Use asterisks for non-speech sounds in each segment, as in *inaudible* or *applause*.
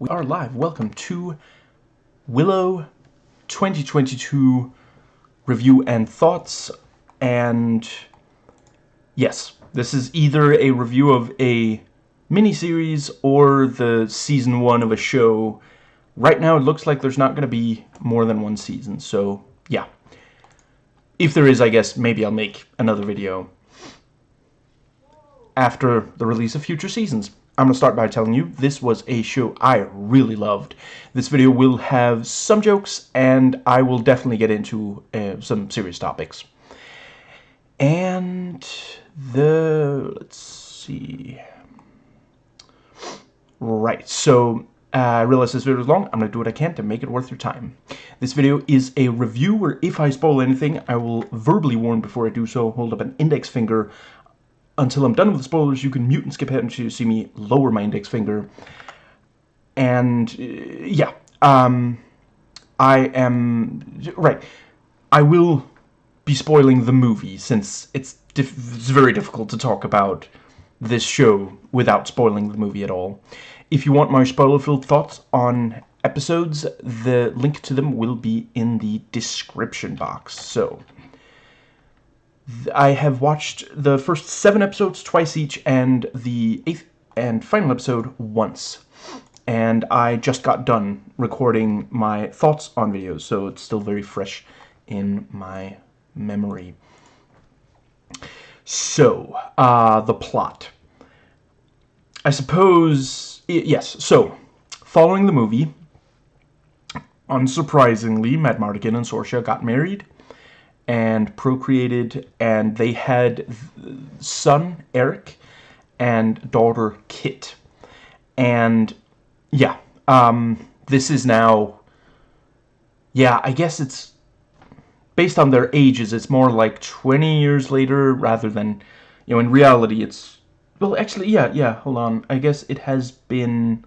We are live. Welcome to Willow 2022 review and thoughts. And yes, this is either a review of a miniseries or the season one of a show. Right now, it looks like there's not going to be more than one season. So, yeah. If there is, I guess maybe I'll make another video after the release of future seasons. I'm going to start by telling you this was a show I really loved. This video will have some jokes, and I will definitely get into uh, some serious topics. And the... let's see... Right, so uh, I realize this video is long. I'm going to do what I can to make it worth your time. This video is a review where if I spoil anything, I will verbally warn before I do so, hold up an index finger until I'm done with the spoilers, you can mute and skip ahead until you see me lower my index finger. And, uh, yeah, um, I am, right, I will be spoiling the movie, since it's, it's very difficult to talk about this show without spoiling the movie at all. If you want my spoiler-filled thoughts on episodes, the link to them will be in the description box. So, I have watched the first seven episodes twice each and the eighth and final episode once. And I just got done recording my thoughts on videos, so it's still very fresh in my memory. So, uh, the plot. I suppose, yes, so, following the movie, unsurprisingly, Madmartigan and Sorsha got married and procreated, and they had son Airk and daughter Kit. And yeah, um, this is now, yeah, I guess it's based on their ages. It's more like 20 years later rather than, you know, in reality, it's well, actually, yeah, yeah. Hold on, I guess it has been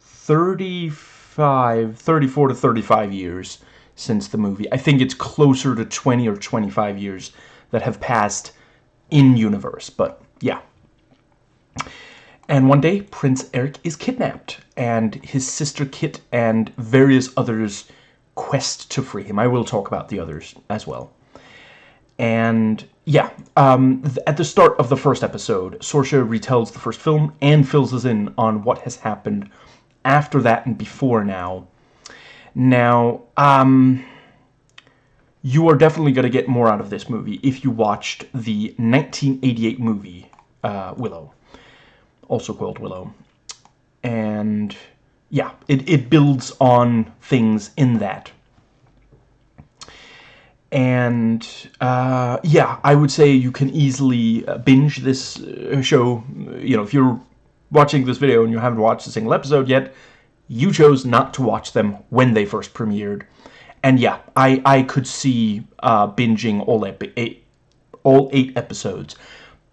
35, 34 to 35 years since the movie. I think it's closer to 20 or 25 years that have passed in universe, but yeah. And one day, Prince Airk is kidnapped, and his sister Kit and various others quest to free him. I will talk about the others as well. And yeah, um, at the start of the first episode, Sorsha retells the first film and fills us in on what has happened after that and before now now, um, you are definitely going to get more out of this movie if you watched the 1988 movie, uh, Willow. Also called Willow. And, yeah, it, it builds on things in that. And, uh, yeah, I would say you can easily uh, binge this uh, show. You know, if you're watching this video and you haven't watched a single episode yet, you chose not to watch them when they first premiered. And yeah, I, I could see uh, binging all, eight, all eight episodes.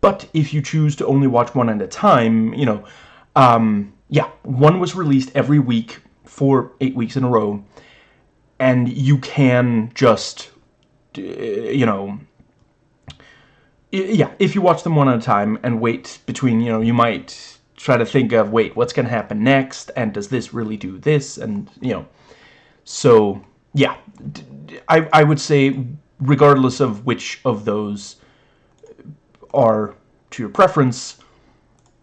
But if you choose to only watch one at a time, you know, um, yeah, one was released every week for eight weeks in a row. And you can just, you know, yeah, if you watch them one at a time and wait between, you know, you might try to think of, wait, what's going to happen next? And does this really do this? And, you know, so, yeah, I, I would say, regardless of which of those are to your preference,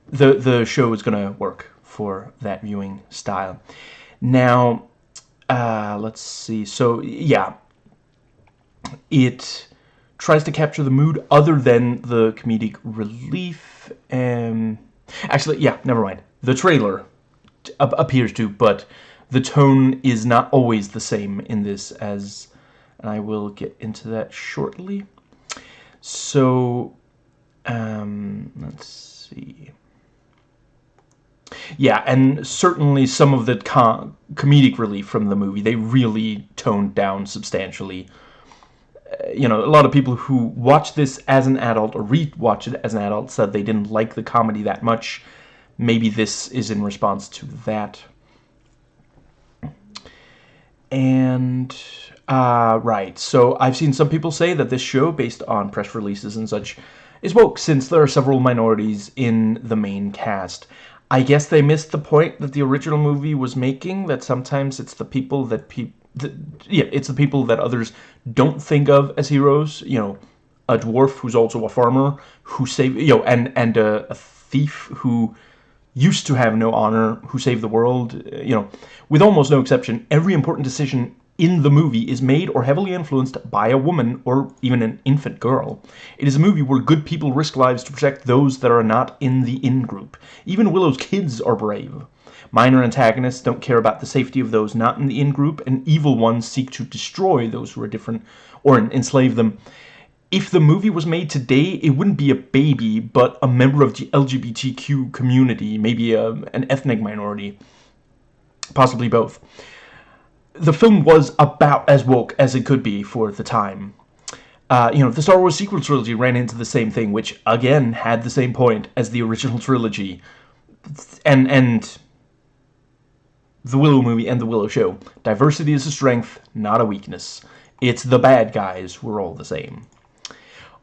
the, the show is going to work for that viewing style. Now, uh, let's see. So, yeah, it tries to capture the mood other than the comedic relief. and. Actually, yeah, never mind. The trailer appears to, but the tone is not always the same in this as... And I will get into that shortly. So, um, let's see. Yeah, and certainly some of the com comedic relief from the movie, they really toned down substantially you know, a lot of people who watch this as an adult or re-watch it as an adult said they didn't like the comedy that much. Maybe this is in response to that. And, uh, right, so I've seen some people say that this show, based on press releases and such, is woke, since there are several minorities in the main cast. I guess they missed the point that the original movie was making, that sometimes it's the people that people... Yeah, it's the people that others don't think of as heroes, you know, a dwarf who's also a farmer, who saved, you know, and, and a, a thief who used to have no honor, who saved the world, uh, you know, with almost no exception, every important decision in the movie is made or heavily influenced by a woman or even an infant girl. It is a movie where good people risk lives to protect those that are not in the in-group. Even Willow's kids are brave. Minor antagonists don't care about the safety of those not in the in-group, and evil ones seek to destroy those who are different or enslave them. If the movie was made today, it wouldn't be a baby, but a member of the LGBTQ community, maybe a, an ethnic minority, possibly both the film was about as woke as it could be for the time. Uh, you know, the Star Wars sequel trilogy ran into the same thing, which, again, had the same point as the original trilogy. And, and the Willow movie and the Willow show. Diversity is a strength, not a weakness. It's the bad guys, we're all the same.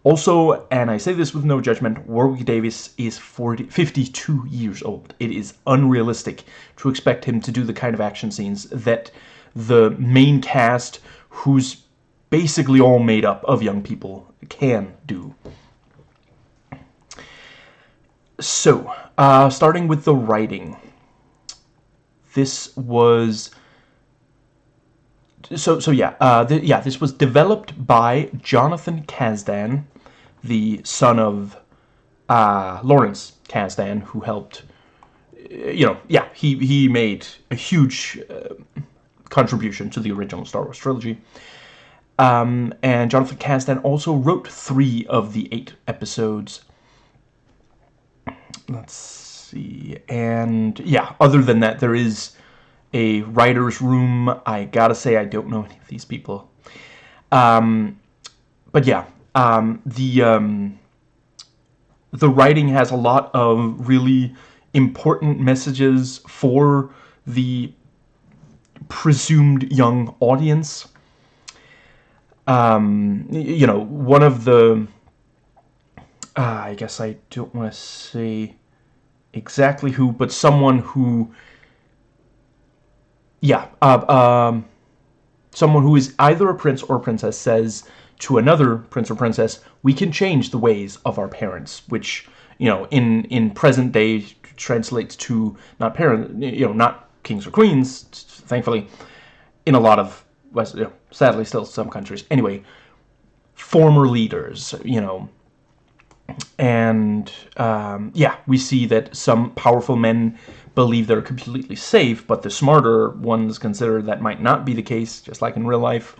Also, and I say this with no judgment, Warwick Davis is 40, 52 years old. It is unrealistic to expect him to do the kind of action scenes that the main cast, who's basically all made up of young people, can do. So, uh, starting with the writing. This was... So, so yeah, uh, yeah, this was developed by Jonathan Kasdan, the son of uh, Lawrence Kasdan, who helped, you know, yeah, he, he made a huge uh, contribution to the original Star Wars trilogy. Um, and Jonathan Kasdan also wrote three of the eight episodes. Let's see. And yeah, other than that, there is a writer's room. I gotta say, I don't know any of these people. Um, but yeah, um, the um, the writing has a lot of really important messages for the presumed young audience. Um, you know, one of the... Uh, I guess I don't want to say exactly who, but someone who... Yeah, uh, um, someone who is either a prince or princess says to another prince or princess, we can change the ways of our parents, which, you know, in, in present day translates to not parent, you know, not kings or queens, thankfully, in a lot of, you know, sadly still some countries. Anyway, former leaders, you know, and um, yeah, we see that some powerful men believe they're completely safe, but the smarter ones consider that might not be the case, just like in real life.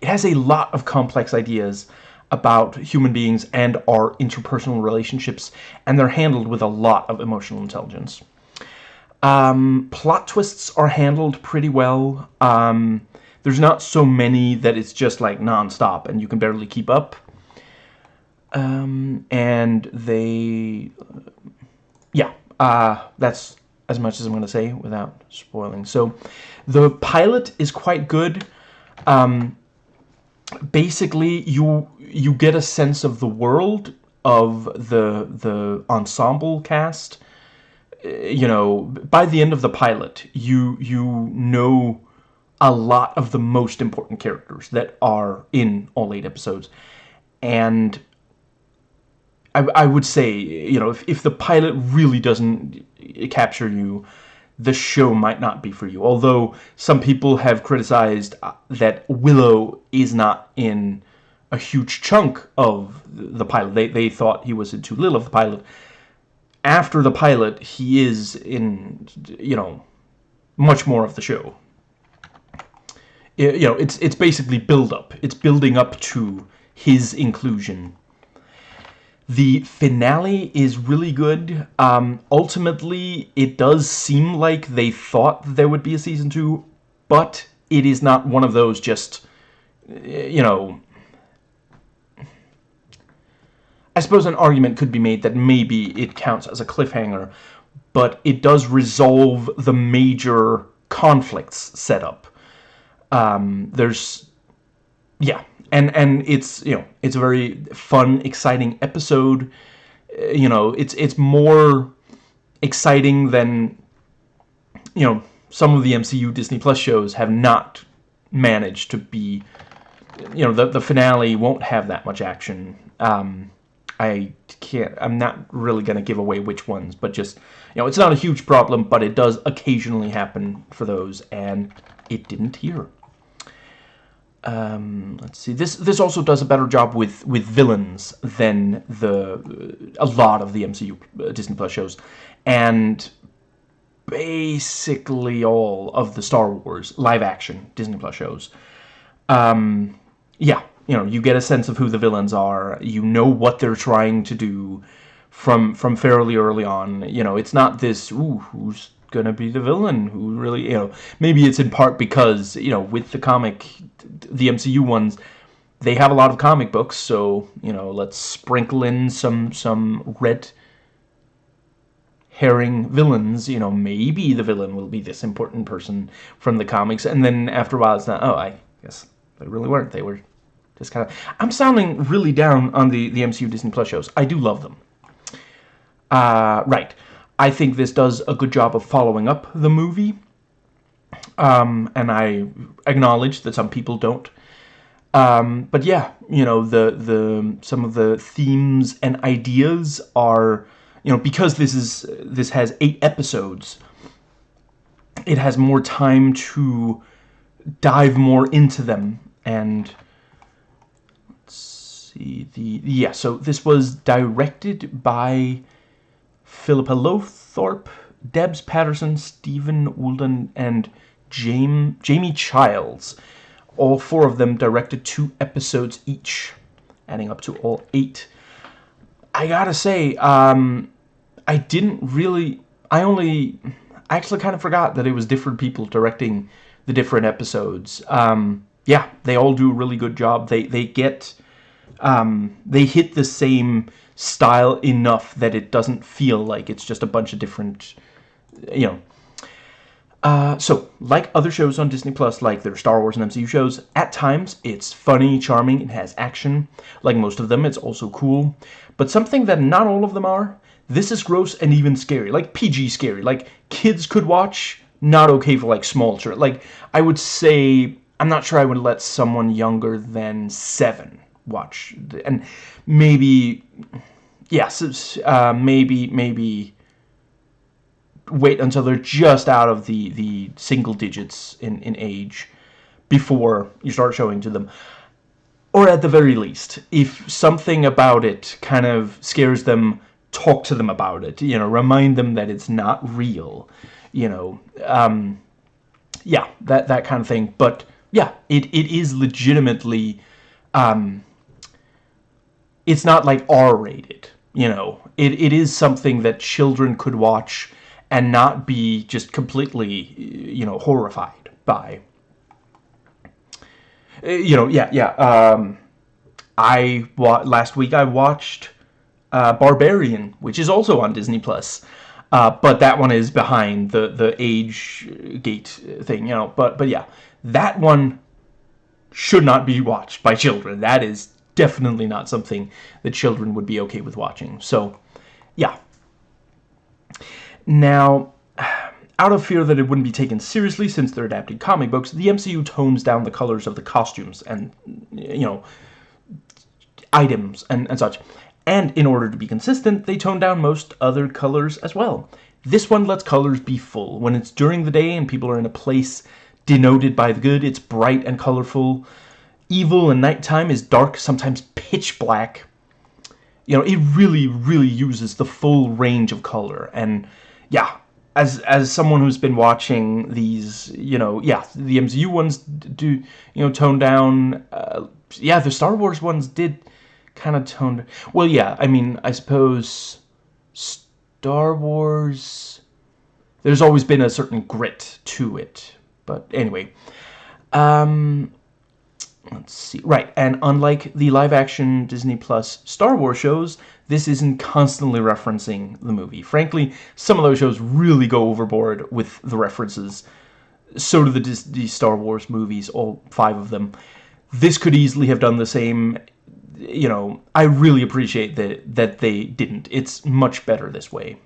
It has a lot of complex ideas about human beings and our interpersonal relationships, and they're handled with a lot of emotional intelligence. Um, plot twists are handled pretty well. Um, there's not so many that it's just like non-stop and you can barely keep up. Um, and they, yeah, uh, that's as much as I'm going to say without spoiling. So the pilot is quite good. Um, basically, you you get a sense of the world of the the ensemble cast you know, by the end of the pilot, you you know a lot of the most important characters that are in all eight episodes. And I, I would say, you know, if, if the pilot really doesn't capture you, the show might not be for you. Although some people have criticized uh, that Willow is not in a huge chunk of the pilot. They, they thought he was in too little of the pilot after the pilot, he is in, you know, much more of the show. You know, it's it's basically build up. It's building up to his inclusion. The finale is really good. Um, ultimately, it does seem like they thought there would be a season two, but it is not one of those just, you know, I suppose an argument could be made that maybe it counts as a cliffhanger, but it does resolve the major conflicts set up. Um, there's, yeah, and and it's you know it's a very fun, exciting episode. Uh, you know, it's it's more exciting than you know some of the MCU Disney Plus shows have not managed to be you know the the finale won't have that much action um, I can't I'm not really gonna give away which ones but just you know it's not a huge problem but it does occasionally happen for those and it didn't here um, let's see. This this also does a better job with with villains than the a lot of the MCU uh, Disney Plus shows, and basically all of the Star Wars live action Disney Plus shows. Um, yeah, you know, you get a sense of who the villains are. You know what they're trying to do from from fairly early on. You know, it's not this ooh who's gonna be the villain who really you know maybe it's in part because you know with the comic the MCU ones they have a lot of comic books so you know let's sprinkle in some some red herring villains you know maybe the villain will be this important person from the comics and then after a while it's not oh I guess they really weren't they were just kind of I'm sounding really down on the the MCU Disney Plus shows I do love them. Uh, right I think this does a good job of following up the movie. Um, and I acknowledge that some people don't. Um, but yeah, you know, the the some of the themes and ideas are, you know, because this is this has eight episodes, it has more time to dive more into them and let's see the yeah so this was directed by Philippa Lowthorpe, Debs Paterson, Stephen Woolfenden, and James, Jamie Childs. All four of them directed two episodes each, adding up to all eight. I gotta say, um, I didn't really... I only... I actually kind of forgot that it was different people directing the different episodes. Um, yeah, they all do a really good job. They, they get... Um, they hit the same style enough that it doesn't feel like it's just a bunch of different, you know. Uh, so, like other shows on Disney Plus, like their Star Wars and MCU shows, at times it's funny, charming, it has action. Like most of them, it's also cool. But something that not all of them are, this is gross and even scary. Like PG scary. Like kids could watch, not okay for like small children. Like I would say, I'm not sure I would let someone younger than seven watch. And maybe, yes, uh, maybe, maybe wait until they're just out of the, the single digits in, in age before you start showing to them. Or at the very least, if something about it kind of scares them, talk to them about it. You know, remind them that it's not real. You know, um, yeah, that, that kind of thing. But, yeah, it, it is legitimately um, it's not like R-rated, you know. It, it is something that children could watch and not be just completely, you know, horrified by. Uh, you know, yeah, yeah. Um, I last week I watched uh, Barbarian, which is also on Disney Plus, uh, but that one is behind the the age gate thing, you know. But but yeah, that one should not be watched by children. That is definitely not something that children would be okay with watching. So, yeah. Now, *sighs* out of fear that it wouldn't be taken seriously since they're adapting comic books, the MCU tones down the colors of the costumes and, you know, items and, and such. And in order to be consistent, they tone down most other colors as well. This one lets colors be full. When it's during the day and people are in a place denoted by the good, it's bright and colorful evil and nighttime is dark, sometimes pitch black. You know, it really, really uses the full range of color. And yeah, as as someone who's been watching these, you know, yeah, the MCU ones do, you know, tone down. Uh, yeah, the Star Wars ones did kind of tone. Well, yeah, I mean, I suppose Star Wars. There's always been a certain grit to it, but anyway. Um, Let's see. Right, and unlike the live-action Disney Plus Star Wars shows, this isn't constantly referencing the movie. Frankly, some of those shows really go overboard with the references. So do the Disney Star Wars movies, all five of them. This could easily have done the same. You know, I really appreciate that that they didn't. It's much better this way.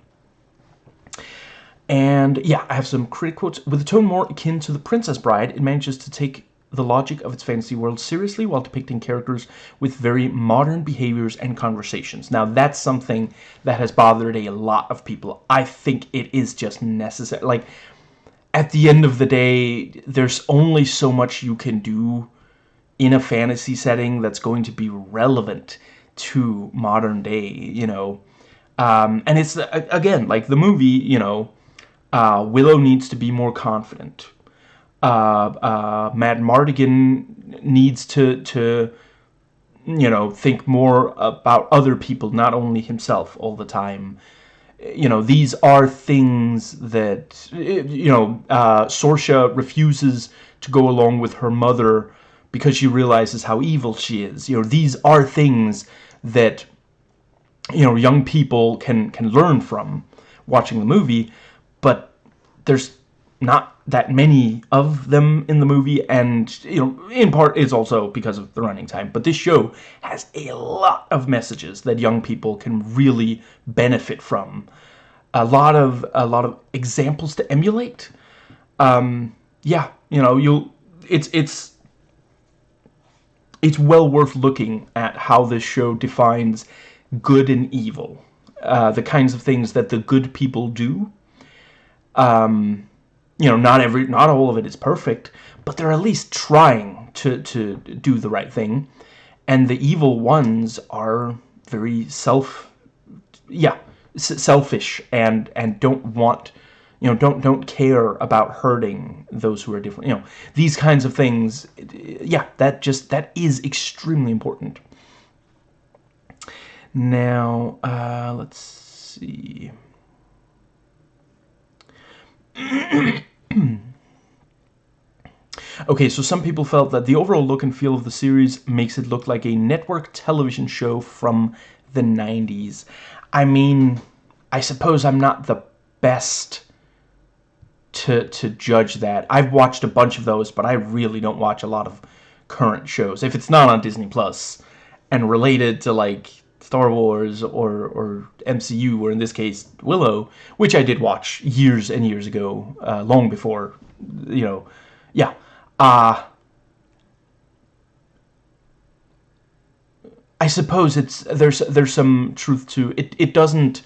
And yeah, I have some critic quotes. With a tone more akin to The Princess Bride, it manages to take the logic of its fantasy world seriously while depicting characters with very modern behaviors and conversations. Now, that's something that has bothered a lot of people. I think it is just necessary. Like, at the end of the day, there's only so much you can do in a fantasy setting that's going to be relevant to modern day, you know. Um, and it's, again, like the movie, you know, uh, Willow needs to be more confident. Uh, uh, Madmartigan needs to, to, you know, think more about other people, not only himself all the time. You know, these are things that, you know, uh, Sorsha refuses to go along with her mother because she realizes how evil she is. You know, these are things that, you know, young people can, can learn from watching the movie but there's not that many of them in the movie and you know in part it's also because of the running time but this show has a lot of messages that young people can really benefit from. A lot of a lot of examples to emulate. Um yeah you know you'll it's it's it's well worth looking at how this show defines good and evil uh, the kinds of things that the good people do. Um, you know, not every, not all of it is perfect, but they're at least trying to, to do the right thing. And the evil ones are very self, yeah, selfish and, and don't want, you know, don't, don't care about hurting those who are different. You know, these kinds of things, yeah, that just, that is extremely important. Now, uh, let's see. *clears throat* *clears throat* okay, so some people felt that the overall look and feel of the series makes it look like a network television show from the 90s. I mean, I suppose I'm not the best to, to judge that. I've watched a bunch of those, but I really don't watch a lot of current shows. If it's not on Disney Plus and related to like Star Wars or, or MCU, or in this case, Willow, which I did watch years and years ago, uh, long before, you know, yeah. Uh, I suppose it's there's there's some truth to it. It doesn't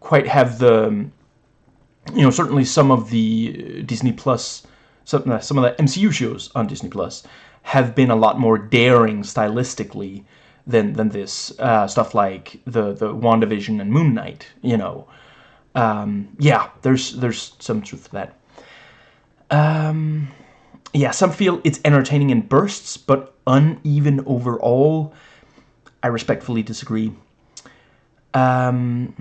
quite have the, you know, certainly some of the Disney Plus, some some of the MCU shows on Disney Plus have been a lot more daring stylistically than than this uh, stuff like the the WandaVision and Moon Knight. You know, um, yeah, there's there's some truth to that. Um, yeah, some feel it's entertaining in bursts, but uneven overall. I respectfully disagree. Um,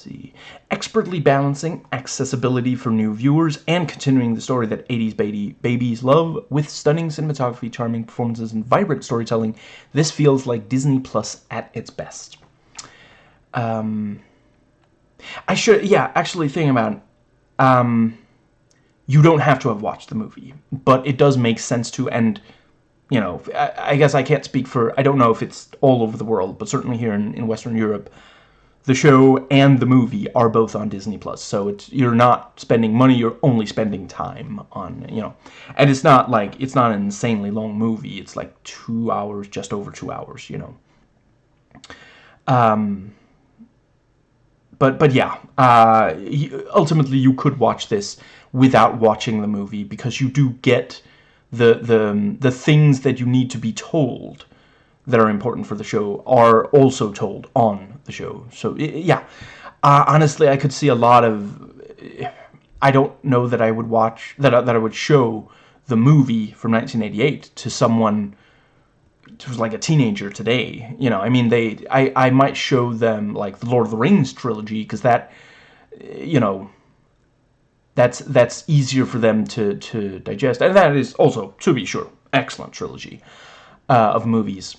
see. Expertly balancing accessibility for new viewers and continuing the story that 80s baby babies love with stunning cinematography, charming performances, and vibrant storytelling, this feels like Disney Plus at its best. Um, I should, yeah, actually thinking about it, um, you don't have to have watched the movie, but it does make sense to, and, you know, I, I guess I can't speak for, I don't know if it's all over the world, but certainly here in, in Western Europe, the show and the movie are both on Disney Plus. So it's you're not spending money, you're only spending time on, you know. And it's not like it's not an insanely long movie. It's like 2 hours, just over 2 hours, you know. Um but but yeah, uh ultimately you could watch this without watching the movie because you do get the the the things that you need to be told that are important for the show are also told on the show. So, yeah. Uh, honestly, I could see a lot of... I don't know that I would watch... That, that I would show the movie from 1988 to someone who's like a teenager today. You know, I mean, they... I, I might show them, like, the Lord of the Rings trilogy, because that... You know... That's that's easier for them to, to digest. And that is also, to be sure, excellent trilogy uh, of movies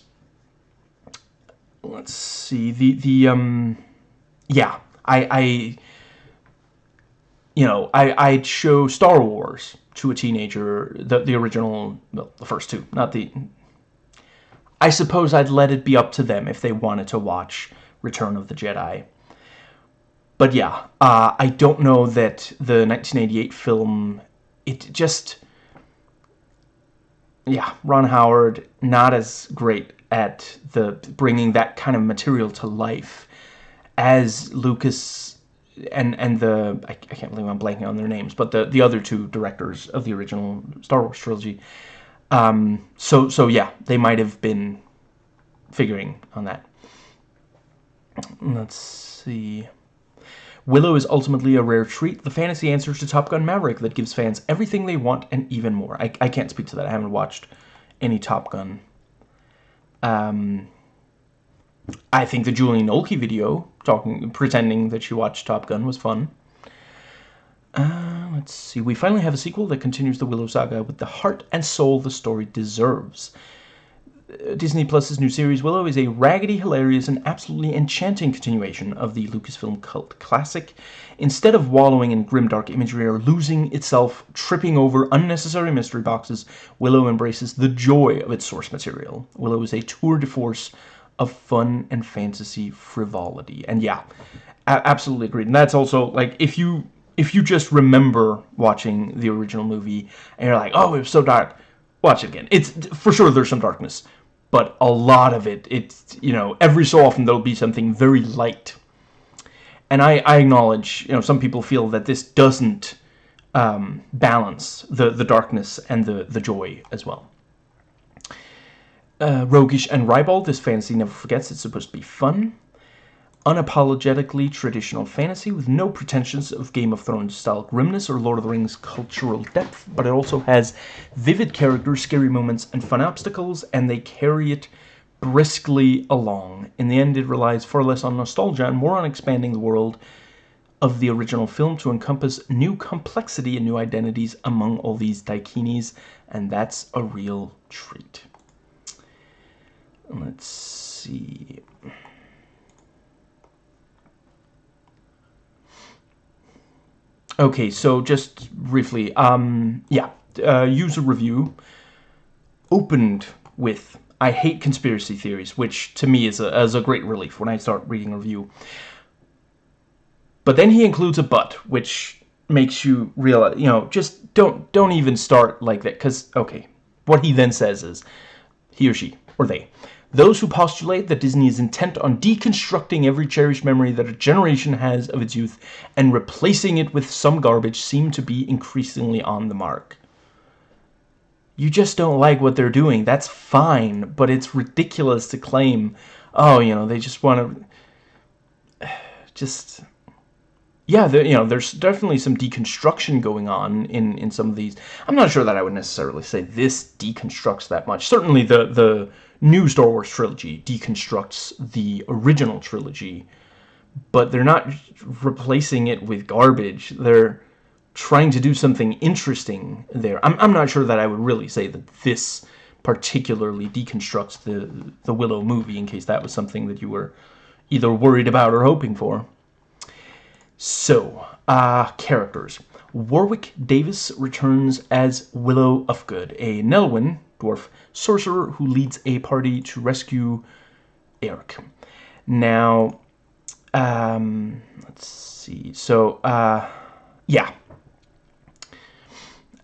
let's see the the um yeah I I you know I I'd show Star Wars to a teenager the the original well, the first two not the I suppose I'd let it be up to them if they wanted to watch Return of the Jedi. But yeah, uh, I don't know that the 1988 film, it just, yeah, Ron Howard not as great at the bringing that kind of material to life as Lucas and and the I, I, can't believe I'm blanking on their names, but the the other two directors of the original Star Wars trilogy. Um, so so yeah, they might have been figuring on that. Let's see. Willow is ultimately a rare treat, the fantasy answer to Top Gun Maverick that gives fans everything they want and even more. I, I can't speak to that. I haven't watched any Top Gun. Um, I think the Julie Nolke video, talking, pretending that she watched Top Gun, was fun. Uh, let's see. We finally have a sequel that continues the Willow saga with the heart and soul the story deserves. Disney Plus's new series Willow is a raggedy, hilarious, and absolutely enchanting continuation of the Lucasfilm cult classic. Instead of wallowing in grimdark imagery or losing itself, tripping over unnecessary mystery boxes, Willow embraces the joy of its source material. Willow is a tour de force of fun and fantasy frivolity. And yeah, absolutely agreed. And that's also, like, if you if you just remember watching the original movie and you're like, oh, it was so dark, watch it again. It's for sure there's some darkness, but a lot of it, it's, you know, every so often there'll be something very light. And I, I acknowledge, you know, some people feel that this doesn't um, balance the, the darkness and the, the joy as well. Uh, roguish and ribald, this fantasy never forgets it's supposed to be fun unapologetically traditional fantasy with no pretensions of Game of Thrones style grimness or Lord of the Rings cultural depth, but it also has vivid characters, scary moments, and fun obstacles, and they carry it briskly along. In the end, it relies far less on nostalgia and more on expanding the world of the original film to encompass new complexity and new identities among all these daikinis, and that's a real treat. Let's see. Okay, so just briefly, um, yeah, uh, user review opened with I hate conspiracy theories, which to me is a, is a great relief when I start reading a review. But then he includes a but, which makes you realize, you know, just don't don't even start like that, because, okay, what he then says is, he or she, or they, those who postulate that Disney is intent on deconstructing every cherished memory that a generation has of its youth and replacing it with some garbage seem to be increasingly on the mark. You just don't like what they're doing. That's fine, but it's ridiculous to claim, oh, you know, they just want to... *sighs* Just yeah, there, you know, there's definitely some deconstruction going on in in some of these. I'm not sure that I would necessarily say this deconstructs that much. Certainly, the the new Star Wars trilogy deconstructs the original trilogy, but they're not replacing it with garbage. They're trying to do something interesting there. I'm I'm not sure that I would really say that this particularly deconstructs the the Willow movie. In case that was something that you were either worried about or hoping for. So, uh, characters. Warwick Davis returns as Willow Ufgood, a Nelwyn dwarf sorcerer who leads a party to rescue Airk. Now, um, let's see. So, uh, yeah.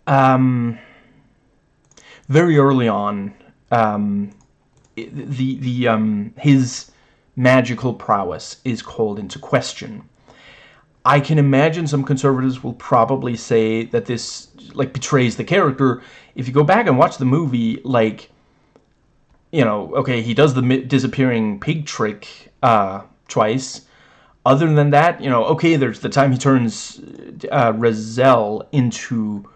Um, very early on, um, the the um, his magical prowess is called into question I can imagine some conservatives will probably say that this like betrays the character. If you go back and watch the movie, like, you know, okay, he does the disappearing pig trick uh, twice. Other than that, you know, okay, there's the time he turns uh, Raziel into,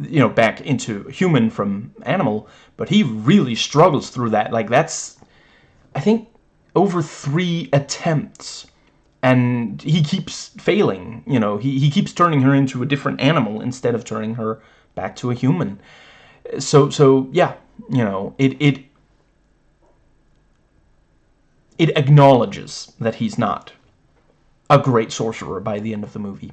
you know, back into human from animal, but he really struggles through that. Like, that's, I think, over three attempts and he keeps failing you know he, he keeps turning her into a different animal instead of turning her back to a human. So so yeah you know it it it acknowledges that he's not a great sorcerer by the end of the movie.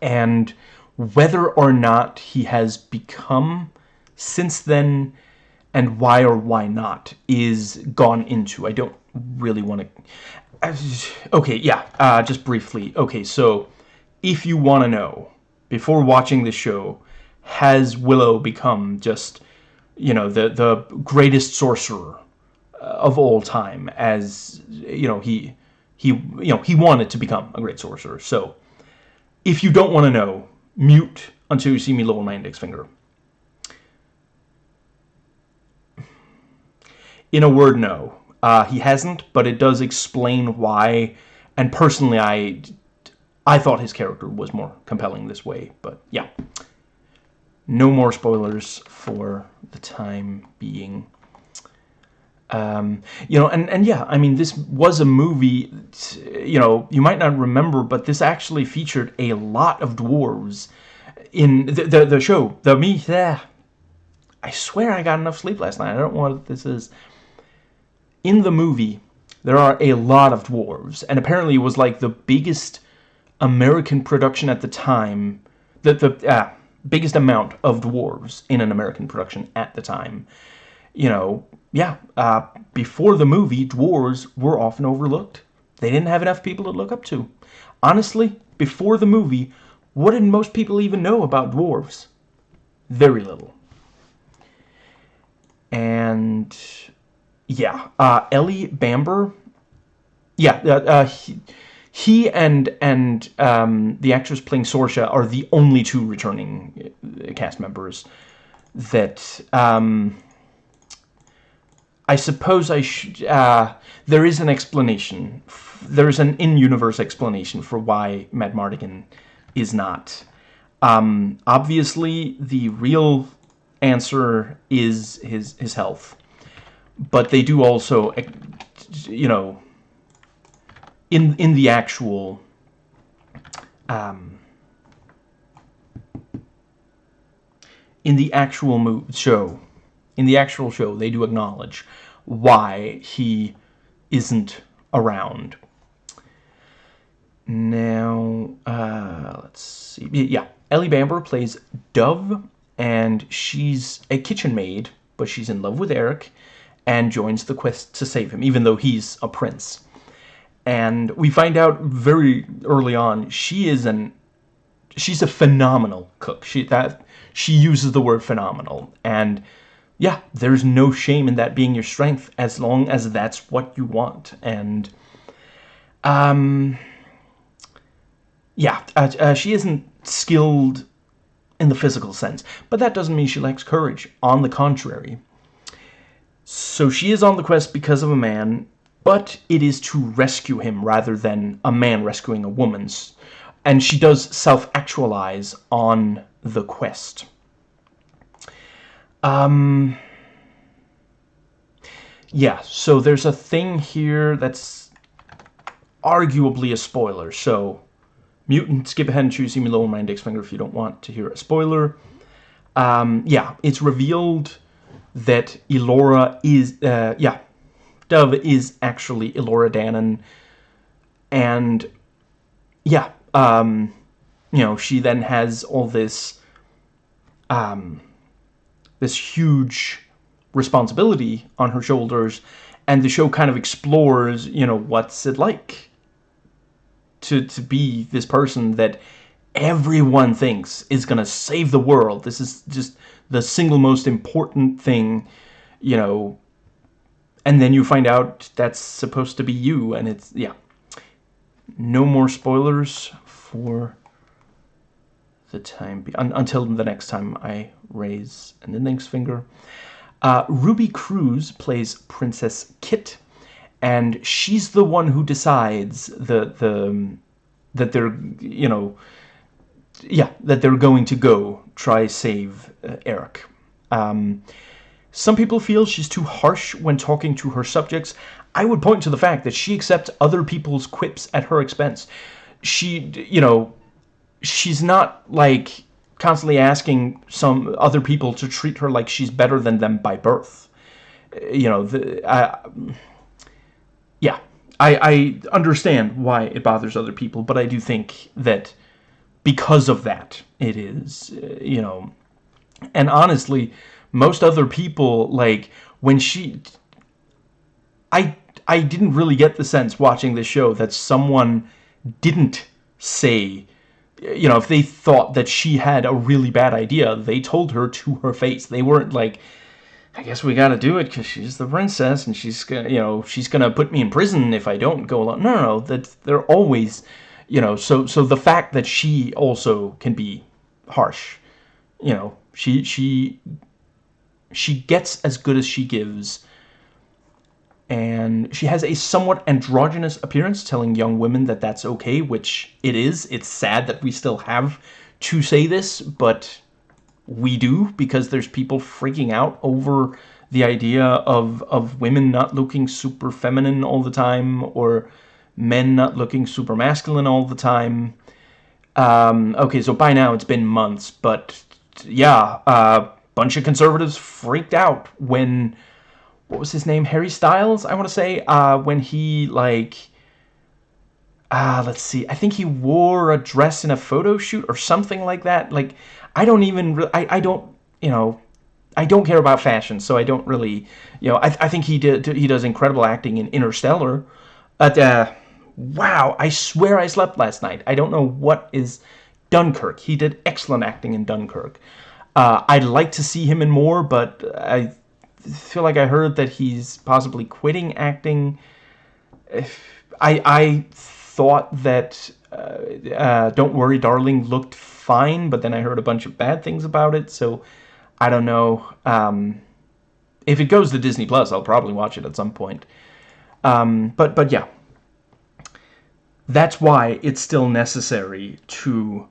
And whether or not he has become since then and why or why not is gone into I don't really want to okay, yeah, uh, just briefly. Okay, so if you want to know, before watching the show, has Willow become just, you know, the, the greatest sorcerer uh, of all time as, you know, he, he, you know, he wanted to become a great sorcerer. So if you don't want to know, mute until you see me lower my index finger. In a word, no. Uh, he hasn't, but it does explain why. And personally, I, I thought his character was more compelling this way. But yeah, no more spoilers for the time being. Um, you know, and, and yeah, I mean, this was a movie, you know, you might not remember, but this actually featured a lot of dwarves in the, the, the show. The me. I swear I got enough sleep last night. I don't know what this is in the movie, there are a lot of dwarves, and apparently it was like the biggest American production at the time, the, the uh, biggest amount of dwarves in an American production at the time. You know, yeah, uh, before the movie, dwarves were often overlooked. They didn't have enough people to look up to. Honestly, before the movie, what did most people even know about dwarves? Very little. And yeah, uh, Ellie Bamber. Yeah, uh, uh, he, he, and and um, the actress playing Sorsha are the only two returning uh, cast members that um, I suppose I should. Uh, there is an explanation. There is an in-universe explanation for why Madmartigan is not. Um, obviously, the real answer is his his health but they do also, you know, in in the actual um, in the actual show, in the actual show, they do acknowledge why he isn't around. Now, uh, let's see. Yeah, Ellie Bamber plays Dove, and she's a kitchen maid, but she's in love with Airk, and joins the quest to save him, even though he's a prince. And we find out very early on she is an she's a phenomenal cook. She that she uses the word phenomenal, and yeah, there's no shame in that being your strength as long as that's what you want. And um, yeah, uh, uh, she isn't skilled in the physical sense, but that doesn't mean she lacks courage. On the contrary, so she is on the quest because of a man, but it is to rescue him rather than a man rescuing a woman's. And she does self-actualize on the quest. Um... Yeah, so there's a thing here that's arguably a spoiler, so mutant, skip ahead and choose me lower my index finger if you don't want to hear a spoiler. Um, yeah, it's revealed that Elora is, uh, yeah, Dove is actually Elora Danan, and yeah, um, you know, she then has all this, um, this huge responsibility on her shoulders, and the show kind of explores, you know, what's it like to, to be this person that everyone thinks is going to save the world. This is just the single most important thing, you know, and then you find out that's supposed to be you, and it's, yeah. No more spoilers for the time, un until the next time I raise an index finger. Uh, Ruby Cruz plays Princess Kit, and she's the one who decides the, the, that they're, you know, yeah, that they're going to go try save uh, Airk. Um, some people feel she's too harsh when talking to her subjects. I would point to the fact that she accepts other people's quips at her expense. She, you know, she's not, like, constantly asking some other people to treat her like she's better than them by birth. You know, the, uh, yeah, I, I understand why it bothers other people, but I do think that because of that it is uh, you know and honestly most other people like when she I I didn't really get the sense watching this show that someone didn't say you know if they thought that she had a really bad idea they told her to her face they weren't like I guess we gotta do it because she's the princess and she's gonna, you know, she's gonna put me in prison if I don't go along. No, no, no, that they're always, you know, so so the fact that she also can be harsh, you know, she she she gets as good as she gives. And she has a somewhat androgynous appearance telling young women that that's okay which it is. It's sad that we still have to say this but we do because there's people freaking out over the idea of of women not looking super feminine all the time or men not looking super masculine all the time. Um, okay, so by now it's been months, but yeah, a uh, bunch of conservatives freaked out when what was his name? Harry Styles, I want to say, uh, when he like uh, let's see. I think he wore a dress in a photo shoot or something like that. Like I don't even, I, I don't, you know, I don't care about fashion, so I don't really, you know, I, I think he did, he does incredible acting in Interstellar. But, uh, wow, I swear I slept last night. I don't know what is Dunkirk. He did excellent acting in Dunkirk. Uh, I'd like to see him in more, but I feel like I heard that he's possibly quitting acting. I, I thought that uh, uh, Don't Worry Darling looked fine, but then I heard a bunch of bad things about it, so I don't know. Um, if it goes to Disney Plus, I'll probably watch it at some point. Um, but but yeah, that's why it's still necessary to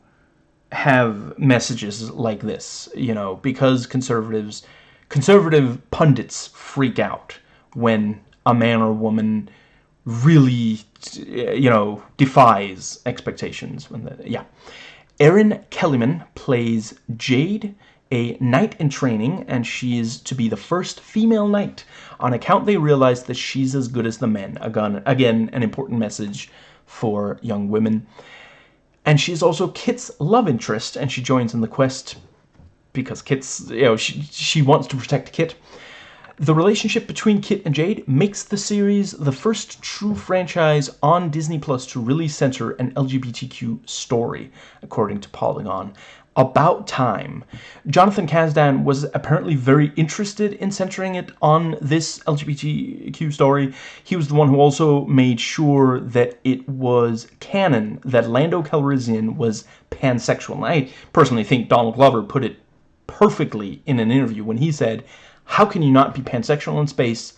have messages like this, you know, because conservatives, conservative pundits freak out when a man or woman really, you know, defies expectations. When the, yeah. Erin Kellyman plays Jade, a knight in training, and she is to be the first female knight. On account, they realize that she's as good as the men. Again, again an important message for young women. And she's also Kit's love interest, and she joins in the quest because Kit's, you know, she, she wants to protect Kit. The relationship between Kit and Jade makes the series the first true franchise on Disney Plus to really center an LGBTQ story, according to Polygon. About time. Jonathan Kasdan was apparently very interested in centering it on this LGBTQ story. He was the one who also made sure that it was canon that Lando Calrissian was pansexual. And I personally think Donald Glover put it perfectly in an interview when he said, how can you not be pansexual in space?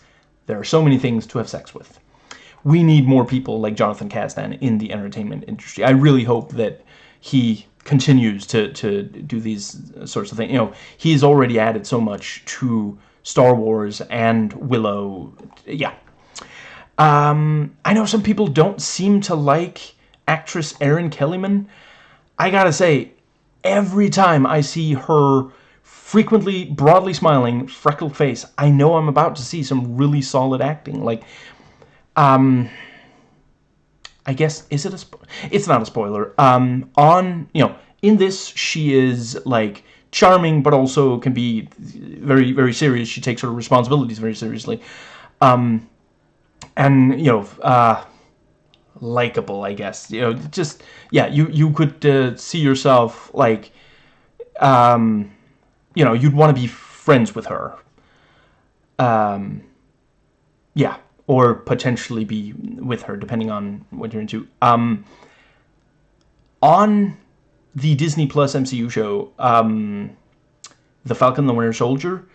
There are so many things to have sex with. We need more people like Jonathan Kasdan in the entertainment industry. I really hope that he continues to, to do these sorts of things. You know, he's already added so much to Star Wars and Willow. Yeah. Um, I know some people don't seem to like actress Erin Kellyman. I gotta say, every time I see her frequently broadly smiling, freckled face, I know I'm about to see some really solid acting. Like, um, I guess, is it a It's not a spoiler. Um, on, you know, in this, she is, like, charming, but also can be very, very serious. She takes her responsibilities very seriously. Um, and, you know, uh, likable, I guess. You know, just, yeah, you, you could uh, see yourself, like, um, you know, you'd want to be friends with her. Um, yeah, or potentially be with her, depending on what you're into. Um, on the Disney Plus MCU show, um, The Falcon the Winter Soldier,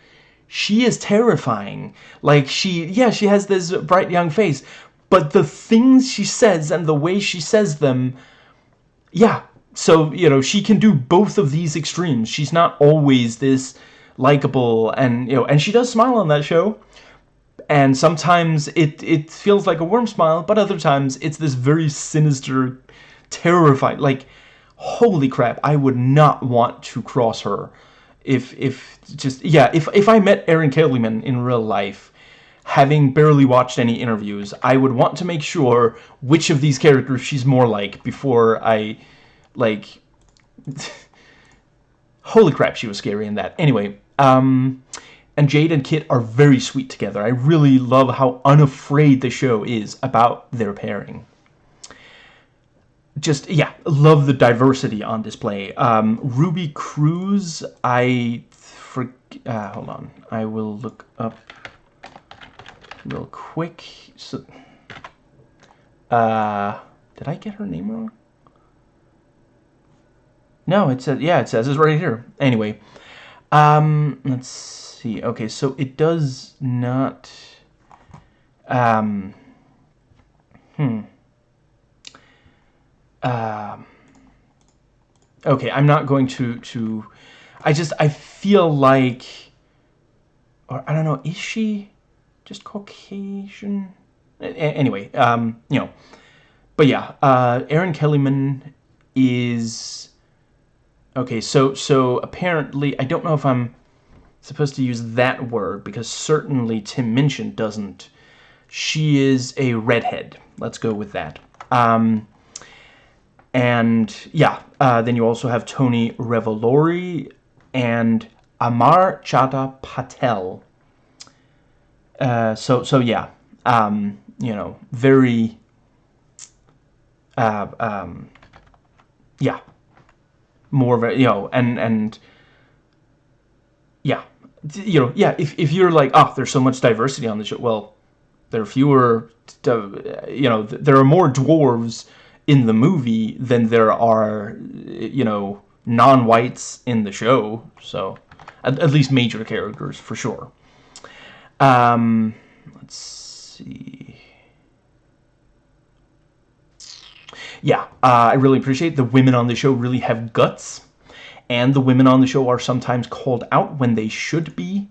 she is terrifying. Like, she, yeah, she has this bright young face, but the things she says and the way she says them, yeah, so, you know, she can do both of these extremes. She's not always this likable and, you know, and she does smile on that show. And sometimes it, it feels like a warm smile, but other times it's this very sinister, terrified, like, holy crap, I would not want to cross her. If, if, just, yeah, if, if I met Erin Kellyman in real life, having barely watched any interviews, I would want to make sure which of these characters she's more like before I like, *laughs* holy crap, she was scary in that. Anyway, um, and Jade and Kit are very sweet together. I really love how unafraid the show is about their pairing. Just, yeah, love the diversity on display. Um, Ruby Cruz, I... For, uh, hold on. I will look up real quick. So, uh, did I get her name wrong? No, it says, yeah, it says it's right here. Anyway, um, let's see. Okay, so it does not... Um, hmm. Um, okay, I'm not going to, to... I just, I feel like... Or, I don't know, is she just Caucasian? Anyway, um, you know. But yeah, uh, Erin Kellyman is... Okay, so, so apparently, I don't know if I'm supposed to use that word because certainly Tim Minchin doesn't. She is a redhead. Let's go with that. Um, and yeah, uh, then you also have Tony Revolori and Amar Chadha Patel. Uh, so so yeah, um, you know, very. Uh, um, yeah, more of a you know, and and yeah, you know, yeah, if, if you're like, oh, there's so much diversity on the show, well, there are fewer, you know, there are more dwarves in the movie than there are, you know, non-whites in the show, so, at, at, least major characters, for sure. Um, let's see... Yeah, uh, I really appreciate the women on the show really have guts and the women on the show are sometimes called out when they should be.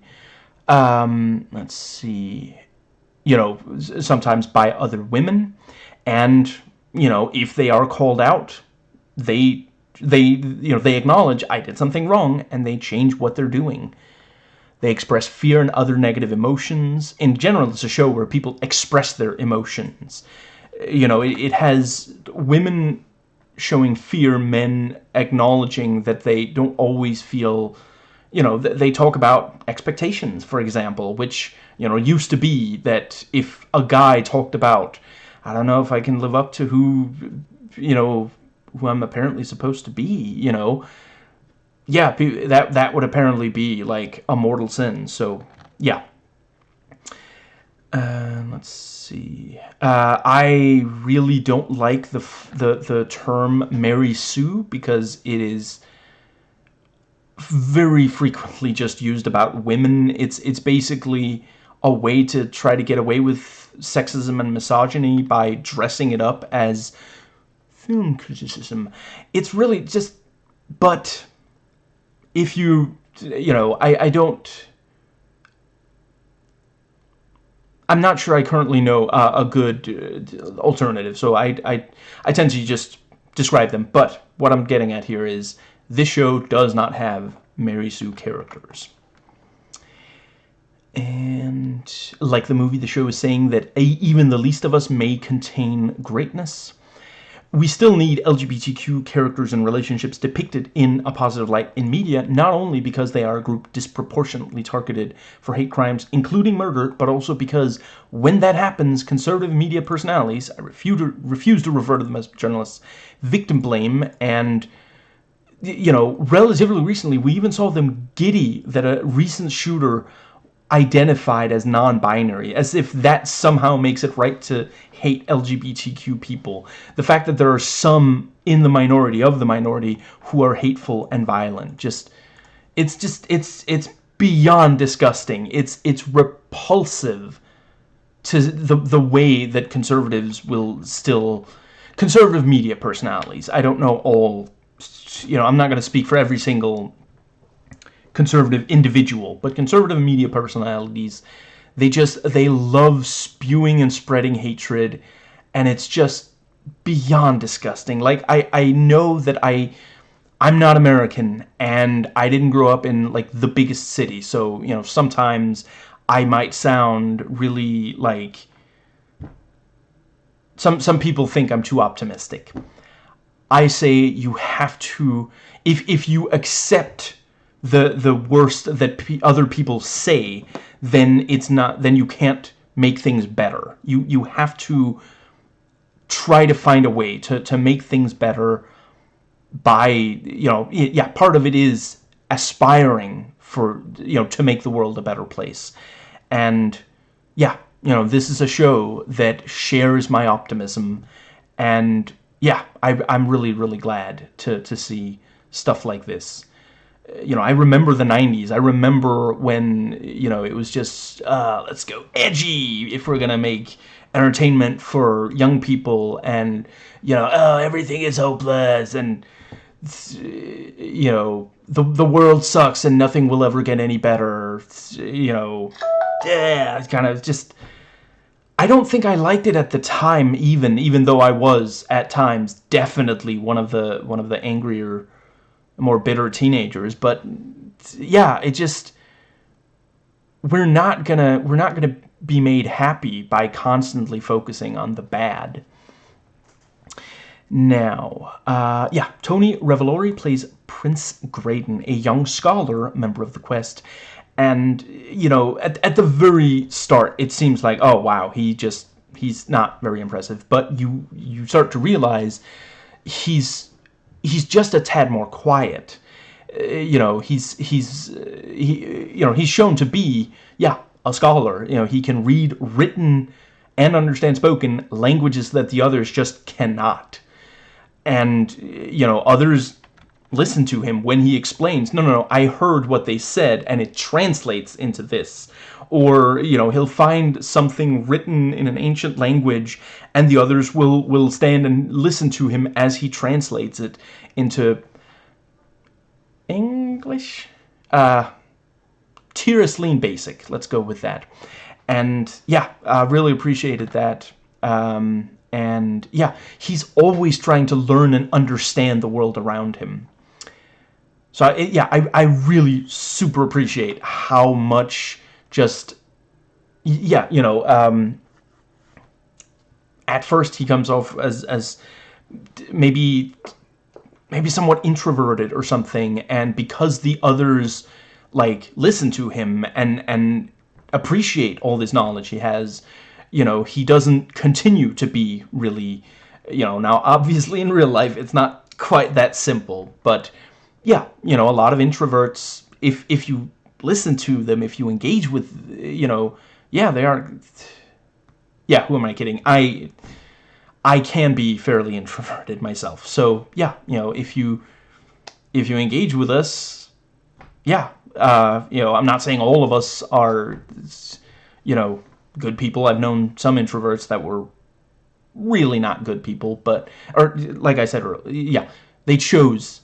Um, let's see, you know, sometimes by other women, and you know, if they are called out, they they you know they acknowledge I did something wrong and they change what they're doing. They express fear and other negative emotions. In general, it's a show where people express their emotions. You know, it, it has women showing fear, men acknowledging that they don't always feel, you know, they talk about expectations, for example, which, you know, used to be that if a guy talked about, I don't know if I can live up to who, you know, who I'm apparently supposed to be, you know, yeah, that, that would apparently be like a mortal sin. So, yeah. Uh, let's see. Uh, I really don't like the, the, the term Mary Sue because it is very frequently just used about women. It's, it's basically a way to try to get away with sexism and misogyny by dressing it up as film criticism. It's really just, but if you, you know, I, I don't I'm not sure I currently know uh, a good uh, alternative, so I, I, I tend to just describe them. But what I'm getting at here is this show does not have Mary Sue characters. And like the movie, the show is saying that even the least of us may contain greatness we still need LGBTQ characters and relationships depicted in a positive light in media, not only because they are a group disproportionately targeted for hate crimes, including murder, but also because when that happens, conservative media personalities, I refuse to, refuse to refer to them as journalists, victim blame and you know, relatively recently, we even saw them giddy that a recent shooter identified as non-binary, as if that somehow makes it right to hate LGBTQ people. The fact that there are some in the minority of the minority who are hateful and violent, just, it's just, it's, it's beyond disgusting. It's, it's repulsive to the, the way that conservatives will still, conservative media personalities, I don't know all, you know, I'm not going to speak for every single conservative individual, but conservative media personalities, they just, they love spewing and spreading hatred, and it's just beyond disgusting. Like, I, I know that I, I'm not American, and I didn't grow up in, like, the biggest city, so, you know, sometimes I might sound really, like, some, some people think I'm too optimistic. I say you have to, if, if you accept the the worst that other people say, then it's not then you can't make things better. You you have to try to find a way to to make things better by you know yeah part of it is aspiring for you know to make the world a better place. And yeah you know this is a show that shares my optimism. And yeah I, I'm really really glad to to see stuff like this you know, I remember the 90s. I remember when, you know, it was just, uh, let's go edgy if we're going to make entertainment for young people and, you know, oh, everything is hopeless and, you know, the, the world sucks and nothing will ever get any better, you know, yeah, it's kind of just, I don't think I liked it at the time even, even though I was, at times, definitely one of the, one of the angrier more bitter teenagers. But yeah, it just we're not gonna we're not gonna be made happy by constantly focusing on the bad. Now, uh, yeah, Tony Revolori plays Prince Graydon, a young scholar, member of the Quest, and, you know, at, at the very start, it seems like, oh, wow, he just, he's not very impressive, but you, you start to realize he's he's just a tad more quiet. Uh, you know, he's he's uh, he you know he's shown to be yeah a scholar. You know, he can read written and understand spoken languages that the others just cannot. And you know, others listen to him when he explains, no, no, no, I heard what they said and it translates into this. Or, you know, he'll find something written in an ancient language and the others will, will stand and listen to him as he translates it into English? Uh, Lean Basic, let's go with that. And yeah, I really appreciated that. Um, and yeah, he's always trying to learn and understand the world around him. So yeah, I, I really super appreciate how much just, yeah, you know, um, at first he comes off as, as maybe, maybe somewhat introverted or something. And because the others like listen to him and, and appreciate all this knowledge he has, you know, he doesn't continue to be really, you know, now obviously in real life it's not quite that simple, but yeah, you know, a lot of introverts, if, if you listen to them, if you engage with, you know, yeah, they are, yeah, who am I kidding? I, I can be fairly introverted myself. So, yeah, you know, if you, if you engage with us, yeah, uh, you know, I'm not saying all of us are, you know, good people. I've known some introverts that were really not good people, but, or like I said, yeah, they chose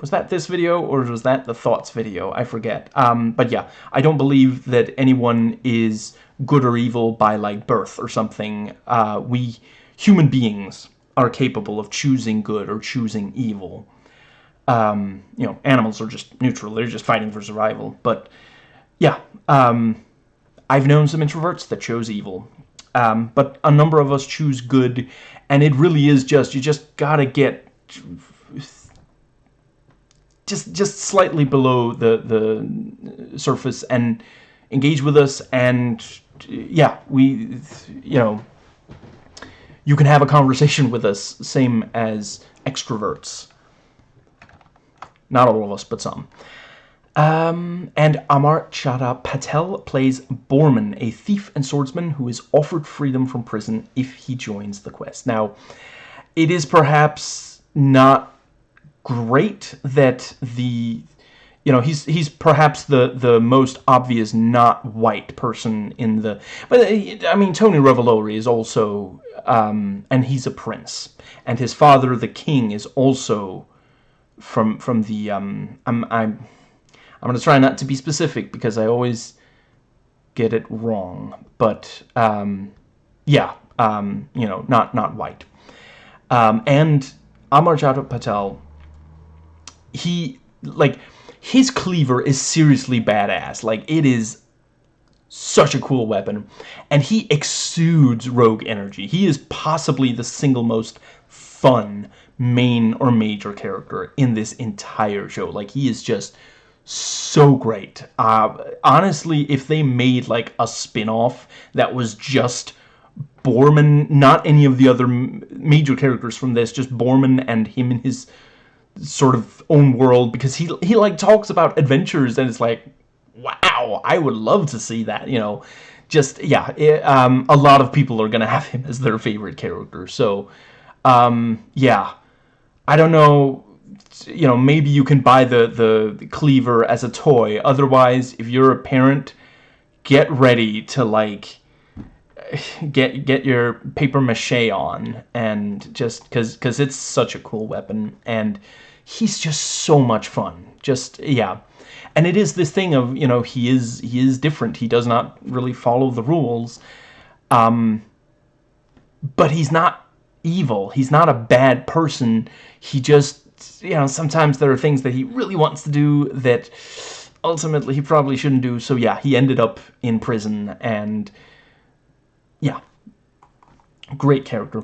was that this video or was that the thoughts video? I forget. Um, but yeah, I don't believe that anyone is good or evil by like birth or something. Uh, we human beings are capable of choosing good or choosing evil. Um, you know, animals are just neutral. They're just fighting for survival. But yeah, um, I've known some introverts that chose evil. Um, but a number of us choose good, and it really is just, you just gotta get just just slightly below the the surface and engage with us and yeah we you know you can have a conversation with us same as extroverts not all of us but some um, and Amar Chadha Patel plays Boorman, a thief and swordsman who is offered freedom from prison if he joins the quest. Now, it is perhaps not great that the you know he's he's perhaps the the most obvious not white person in the but I mean Tony Revolori is also um, and he's a prince. And his father the king is also from from the um, I'm I'm I'm gonna try not to be specific because I always get it wrong but um, yeah um, you know not not white. Um, and Amar Chadha Patel he like his cleaver is seriously badass. Like it is such a cool weapon and he exudes rogue energy. He is possibly the single most fun main or major character in this entire show. Like, he is just so great. Uh, honestly, if they made, like, a spin-off that was just Boorman, not any of the other major characters from this, just Boorman and him and his sort of own world, because he, he like, talks about adventures, and it's like, wow, I would love to see that, you know. Just, yeah, it, um, a lot of people are gonna *laughs* have him as their favorite character, so, um, yeah. I don't know, you know, maybe you can buy the, the cleaver as a toy. Otherwise, if you're a parent, get ready to, like, *sighs* get get your paper mache on and just because because it's such a cool weapon and he's just so much fun. Just yeah. And it is this thing of you know he is he is different. He does not really follow the rules. Um but he's not evil. He's not a bad person. He just you know, sometimes there are things that he really wants to do that ultimately he probably shouldn't do. So yeah, he ended up in prison and yeah, great character.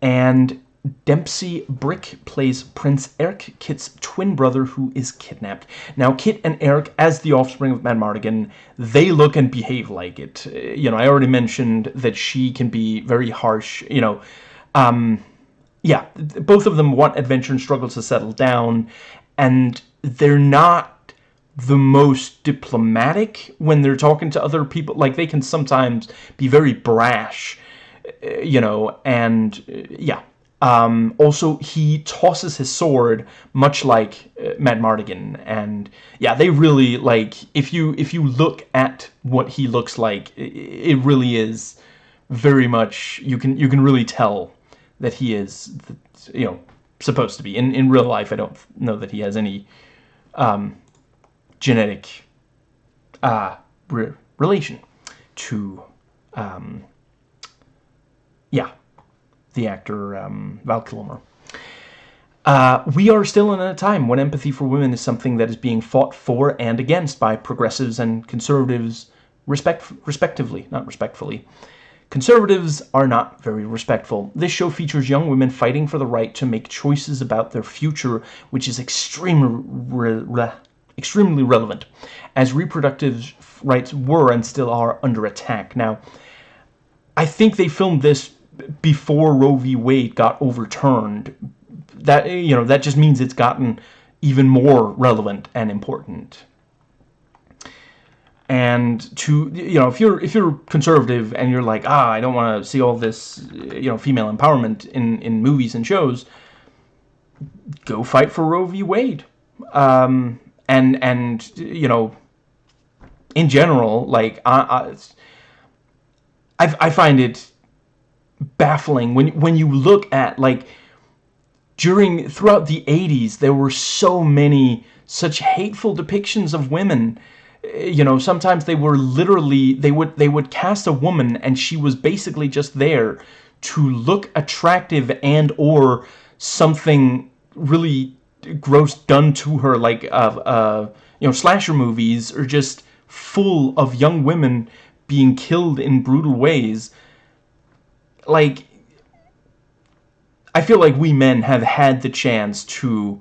And Dempsey Bryk plays Prince Airk, Kit's twin brother who is kidnapped. Now, Kit and Airk, as the offspring of Madmartigan, they look and behave like it. You know, I already mentioned that she can be very harsh, you know, um, yeah, both of them want adventure and struggle to settle down, and they're not the most diplomatic when they're talking to other people. Like, they can sometimes be very brash, uh, you know, and, uh, yeah. Um, also, he tosses his sword, much like uh, Madmartigan, and, yeah, they really, like, if you, if you look at what he looks like, it, it really is very much, you can, you can really tell that he is, you know, supposed to be. In in real life, I don't know that he has any um, genetic uh, re relation to, um, yeah, the actor um, Val Kilmer. Uh, we are still in a time when empathy for women is something that is being fought for and against by progressives and conservatives respect respectively, not respectfully. Conservatives are not very respectful. This show features young women fighting for the right to make choices about their future, which is extremely, re re extremely relevant, as reproductive rights were and still are under attack. Now, I think they filmed this before Roe v. Wade got overturned. That, you know, that just means it's gotten even more relevant and important and to you know if you're if you're conservative and you're like ah I don't want to see all this you know female empowerment in in movies and shows go fight for Roe v Wade um, and and you know in general like I, I I find it baffling. When when you look at like during throughout the 80s there were so many such hateful depictions of women. You know sometimes they were literally they would they would cast a woman and she was basically just there to look attractive and or something really gross done to her like uh, uh you know slasher movies are just full of young women being killed in brutal ways like I feel like we men have had the chance to,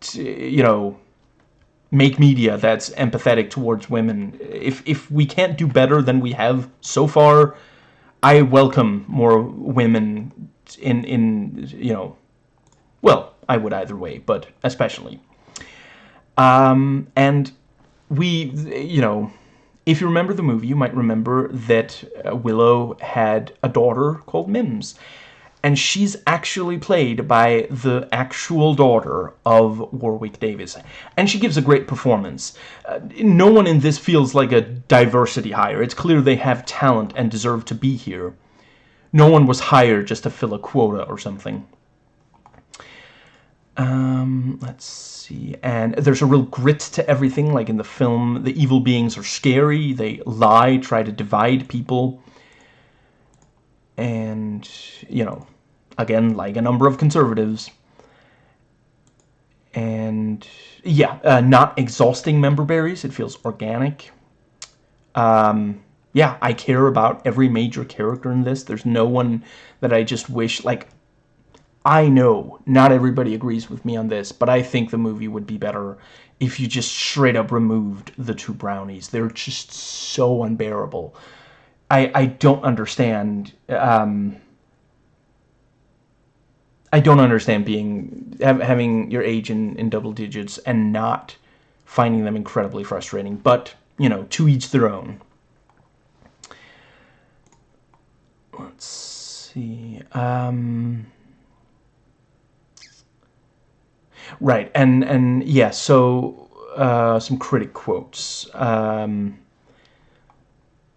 to you know make media that's empathetic towards women. If, if we can't do better than we have so far, I welcome more women in, in you know, well, I would either way, but especially. Um, and we, you know, if you remember the movie, you might remember that uh, Willow had a daughter called Mims and she's actually played by the actual daughter of Warwick Davis. And she gives a great performance. Uh, no one in this feels like a diversity hire. It's clear they have talent and deserve to be here. No one was hired just to fill a quota or something. Um, let's And there's a real grit to everything, like in the film. The evil beings are scary. They lie, try to divide people and, you know, again, like a number of conservatives. And, yeah, uh, not exhausting member berries. It feels organic. Um, yeah, I care about every major character in this. There's no one that I just wish, like, I know not everybody agrees with me on this, but I think the movie would be better if you just straight up removed the two brownies. They're just so unbearable. I, I don't understand. Um, I don't understand being having your age in, in double digits and not finding them incredibly frustrating. But, you know, to each their own. Let's see. Um, right, and, and yeah, so uh, some critic quotes. Um,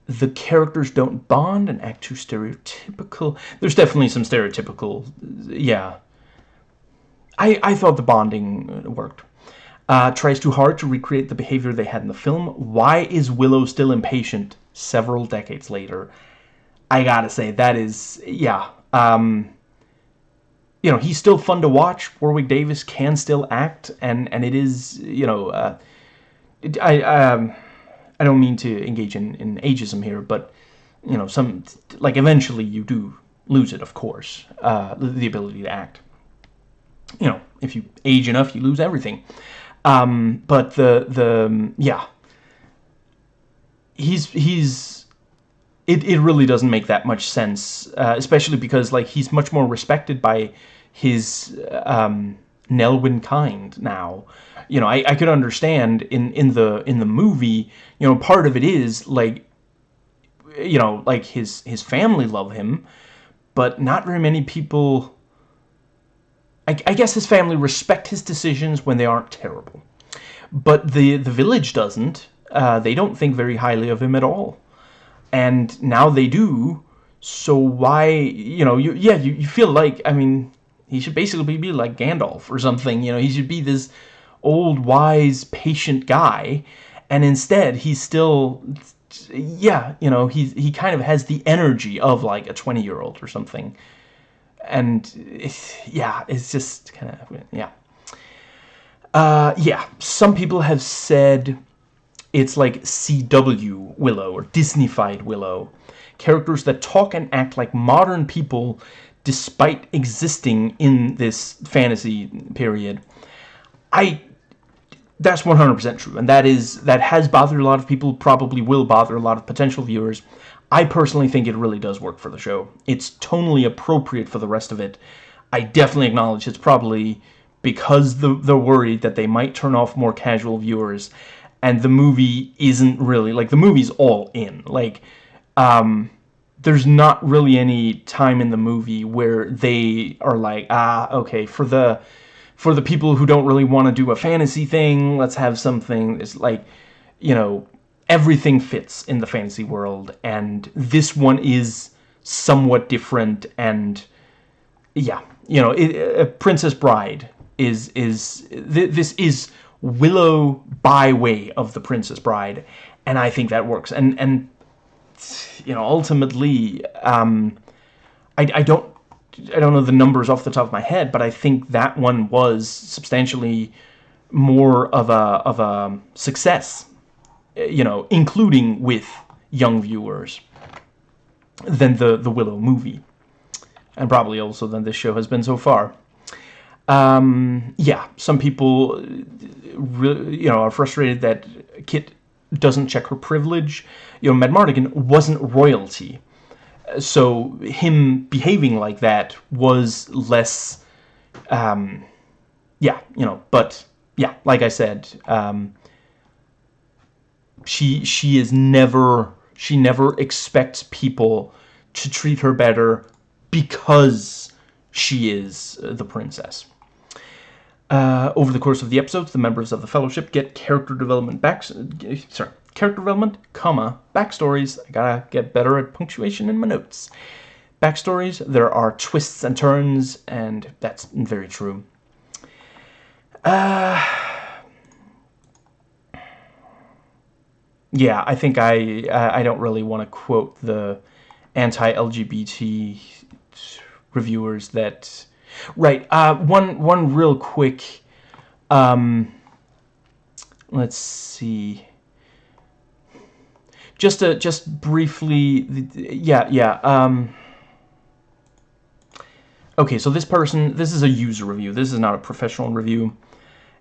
the characters don't bond and act too stereotypical. There's definitely some stereotypical, yeah. I, I thought the bonding worked. Uh, tries too hard to recreate the behavior they had in the film. Why is Willow still impatient several decades later? I gotta say, that is, yeah. Um, you know, he's still fun to watch. Warwick Davis can still act, and, and it is, you know, uh, I, um, I don't mean to engage in, in ageism here, but, you know, some, like, eventually you do lose it, of course, uh, the ability to act. You know, if you age enough, you lose everything. Um, but the, the, yeah. He's, he's, it, it really doesn't make that much sense, uh, especially because, like, he's much more respected by his, um, Nelwyn kind now you know, I, I could understand in, in the in the movie, you know, part of it is like you know, like his his family love him, but not very many people I, I guess his family respect his decisions when they aren't terrible. But the the village doesn't. Uh, they don't think very highly of him at all. And now they do. So why, you know, you yeah, you, you feel like, I mean, he should basically be like Gandalf or something, you know, he should be this old, wise, patient guy, and instead he's still, yeah, you know, he, he kind of has the energy of like a 20-year-old or something. And, it's, yeah, it's just kind of, yeah. Uh, yeah, some people have said it's like CW Willow or Disneyfied Willow. Characters that talk and act like modern people despite existing in this fantasy period. I that's 100% true, and that is that has bothered a lot of people, probably will bother a lot of potential viewers. I personally think it really does work for the show. It's tonally appropriate for the rest of it. I definitely acknowledge it's probably because the, they're worried that they might turn off more casual viewers, and the movie isn't really, like, the movie's all in. Like, um, there's not really any time in the movie where they are like, ah, okay, for the for the people who don't really want to do a fantasy thing, let's have something that's like, you know, everything fits in the fantasy world, and this one is somewhat different, and yeah, you know, it, Princess Bride is is th this is Willow by way of the Princess Bride, and I think that works, and and you know, ultimately, um, I I don't I don't know the numbers off the top of my head, but I think that one was substantially more of a of a success, you know, including with young viewers than the the Willow movie, and probably also than this show has been so far. Um, yeah, some people, you know, are frustrated that Kit doesn't check her privilege. You know, Madmartigan wasn't royalty so him behaving like that was less, um, yeah, you know, but yeah, like I said, um, she she is never she never expects people to treat her better because she is the princess. Uh, over the course of the episodes, the members of the Fellowship get character development back. Sorry, character development, comma, backstories. I gotta get better at punctuation in my notes. Backstories, there are twists and turns, and that's very true. Uh, yeah, I think I I don't really want to quote the anti-LGBT reviewers that. Right. Uh, one one real quick. Um, let's see just to just briefly yeah yeah um okay, so this person, this is a user review. This is not a professional review.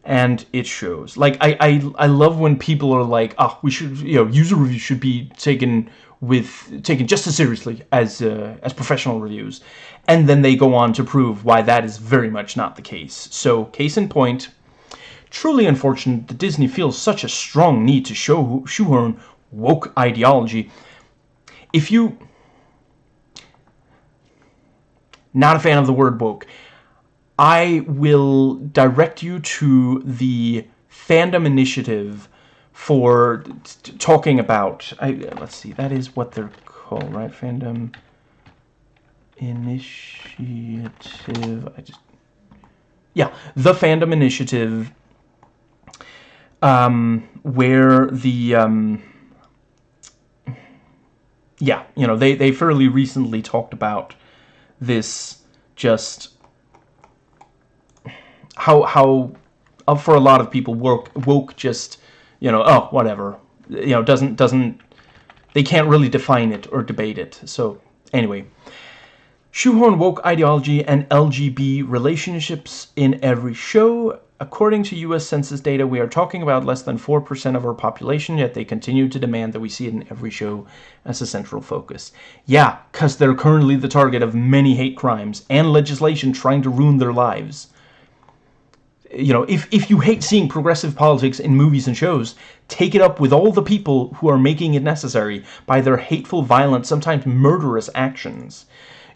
And it shows. Like, I, I, I love when people are like, oh, we should, you know, user reviews should be taken with, taken just as seriously as, uh, as professional reviews. And then they go on to prove why that is very much not the case. So, case in point, truly unfortunate that Disney feels such a strong need to show shoehorn woke ideology. If you not a fan of the word woke. I will direct you to the fandom initiative for talking about. I, let's see, that is what they're called, right? Fandom initiative. I just yeah, the fandom initiative, um, where the um, yeah, you know, they they fairly recently talked about this just how how for a lot of people woke woke just you know oh whatever you know doesn't doesn't they can't really define it or debate it so anyway shoehorn woke ideology and LGB relationships in every show According to U.S. Census data, we are talking about less than 4% of our population, yet they continue to demand that we see it in every show as a central focus. Yeah, because they're currently the target of many hate crimes and legislation trying to ruin their lives. You know, if, if you hate seeing progressive politics in movies and shows, take it up with all the people who are making it necessary by their hateful, violent, sometimes murderous actions.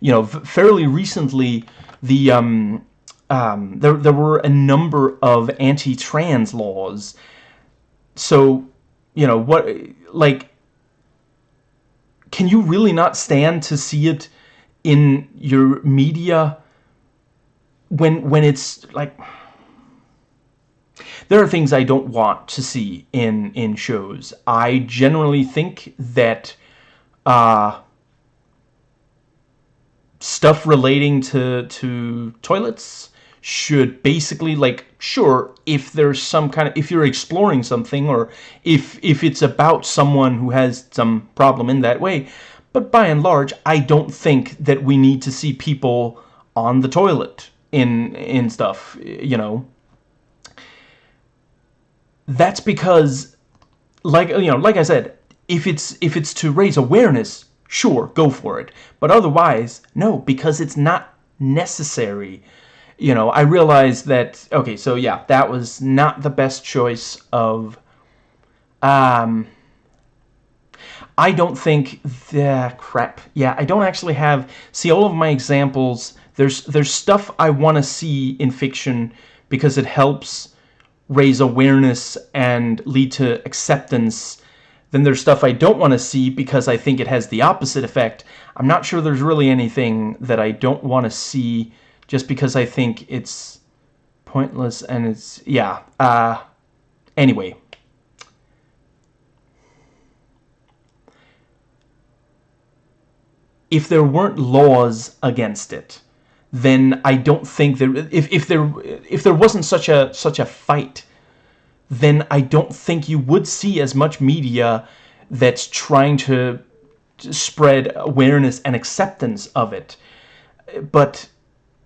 You know, fairly recently, the... Um, um, there, there were a number of anti-trans laws. So, you know, what, like, can you really not stand to see it in your media when, when it's, like, there are things I don't want to see in, in shows. I generally think that, uh, stuff relating to, to toilets, should basically like sure if there's some kind of if you're exploring something or if if it's about someone who has some problem in that way but by and large I don't think that we need to see people on the toilet in in stuff you know that's because like you know like I said if it's if it's to raise awareness sure go for it but otherwise no because it's not necessary you know, I realized that, okay, so yeah, that was not the best choice of, um, I don't think the crap. Yeah, I don't actually have see all of my examples. There's there's stuff I want to see in fiction because it helps raise awareness and lead to acceptance. Then there's stuff I don't want to see because I think it has the opposite effect. I'm not sure there's really anything that I don't want to see just because I think it's pointless and it's yeah uh anyway if there weren't laws against it then I don't think there if if there if there wasn't such a such a fight then I don't think you would see as much media that's trying to spread awareness and acceptance of it but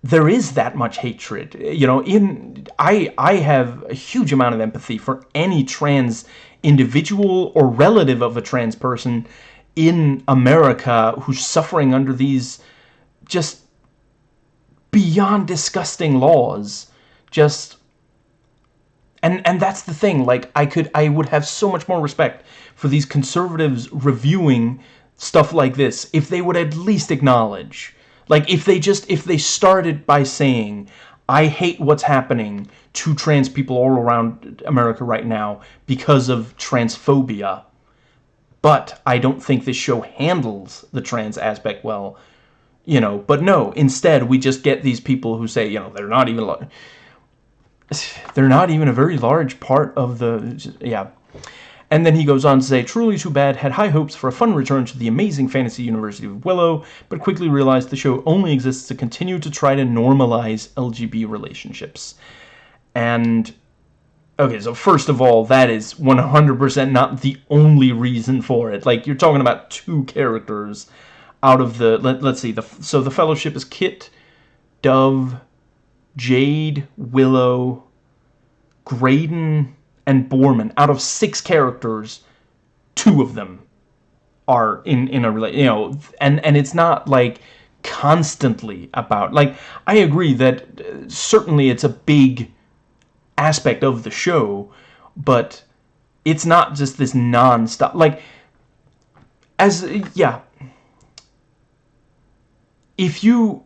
there is that much hatred. You know, in I I have a huge amount of empathy for any trans individual or relative of a trans person in America who's suffering under these just beyond disgusting laws. Just and and that's the thing like I could I would have so much more respect for these conservatives reviewing stuff like this if they would at least acknowledge like if they just if they started by saying I hate what's happening to trans people all around America right now because of transphobia. But I don't think this show handles the trans aspect well. You know, but no, instead we just get these people who say, you know, they're not even they're not even a very large part of the yeah and then he goes on to say, Truly Too Bad had high hopes for a fun return to the amazing fantasy university of Willow, but quickly realized the show only exists to continue to try to normalize LGB relationships. And, okay, so first of all, that is 100% not the only reason for it. Like, you're talking about two characters out of the, let, us see, the so the Fellowship is Kit, Dove, Jade, Willow, Graydon, and Boorman. Out of six characters, two of them are in in a you know, and and it's not like constantly about like I agree that uh, certainly it's a big aspect of the show, but it's not just this non-stop like as yeah if you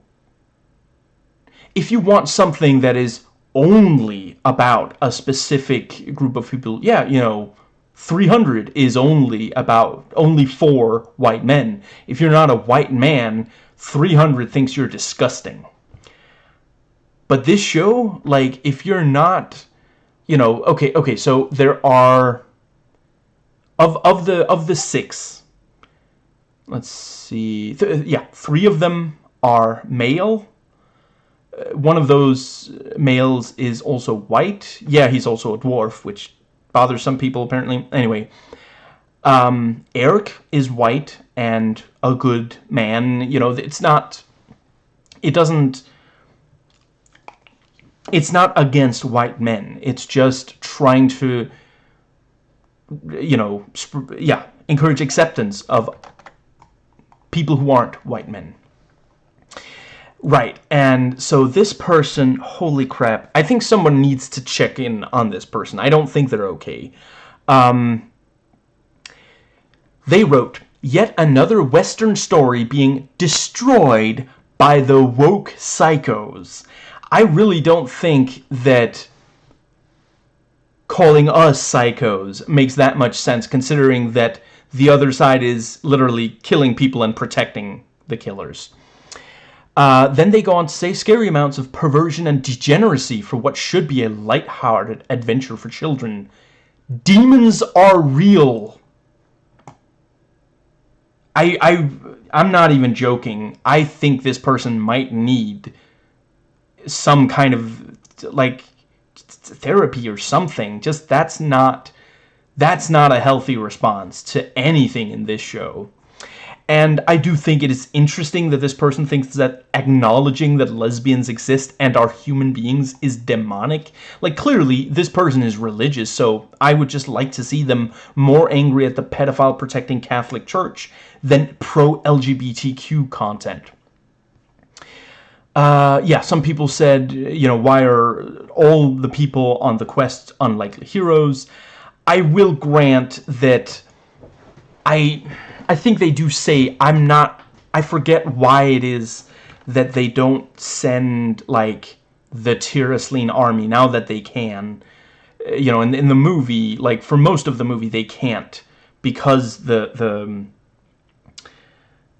if you want something that is only about a specific group of people yeah you know 300 is only about only for white men. If you're not a white man 300 thinks you're disgusting. But this show like if you're not you know okay okay so there are of of the of the six let's see. Th yeah three of them are male. Uh, one of those males is also white. Yeah he's also a dwarf which bothers some people apparently. Anyway um, Airk is white and a good man. You know it's not it doesn't it's not against white men. It's just trying to you know, yeah, encourage acceptance of people who aren't white men. Right, and so this person, holy crap, I think someone needs to check in on this person. I don't think they're okay. Um, they wrote, yet another Western story being destroyed by the woke psychos. I really don't think that calling us psychos makes that much sense considering that the other side is literally killing people and protecting the killers. Uh, then they go on to say scary amounts of perversion and degeneracy for what should be a light-hearted adventure for children. Demons are real. I, I, I'm not even joking. I think this person might need some kind of, like, therapy or something. Just that's not that's not a healthy response to anything in this show. And I do think it is interesting that this person thinks that acknowledging that lesbians exist and are human beings is demonic. Like, clearly, this person is religious, so I would just like to see them more angry at the pedophile-protecting Catholic Church than pro-LGBTQ content. Uh, yeah, some people said, you know, why are all the people on the quest unlikely heroes? I will grant that I, I think they do say I'm not, I forget why it is that they don't send, like, the Tir Asleen army now that they can. You know, in, in the movie, like, for most of the movie, they can't because the, the,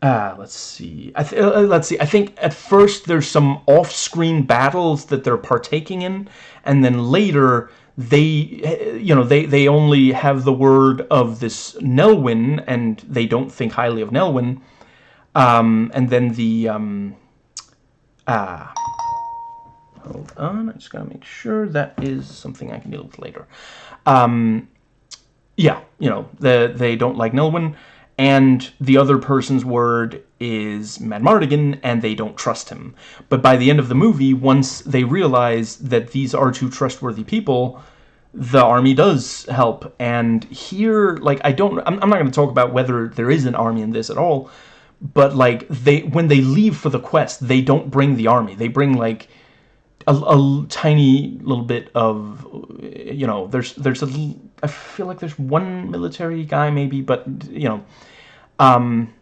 uh, let's see. I th uh, let's see. I think at first there's some off-screen battles that they're partaking in, and then later they, you know, they they only have the word of this Nelwyn, and they don't think highly of Nelwyn. Um, and then the um, ah, hold on. I just gotta make sure that is something I can deal with later. Um, yeah, you know, the, they don't like Nelwyn and the other person's word is Madmartigan, and they don't trust him. But by the end of the movie, once they realize that these are two trustworthy people, the army does help. And here, like, I don't, I'm, I'm not going to talk about whether there is an army in this at all, but, like, they, when they leave for the quest, they don't bring the army. They bring, like, a, a tiny little bit of, you know, there's, there's a, I feel like there's one military guy maybe, but, you know, um,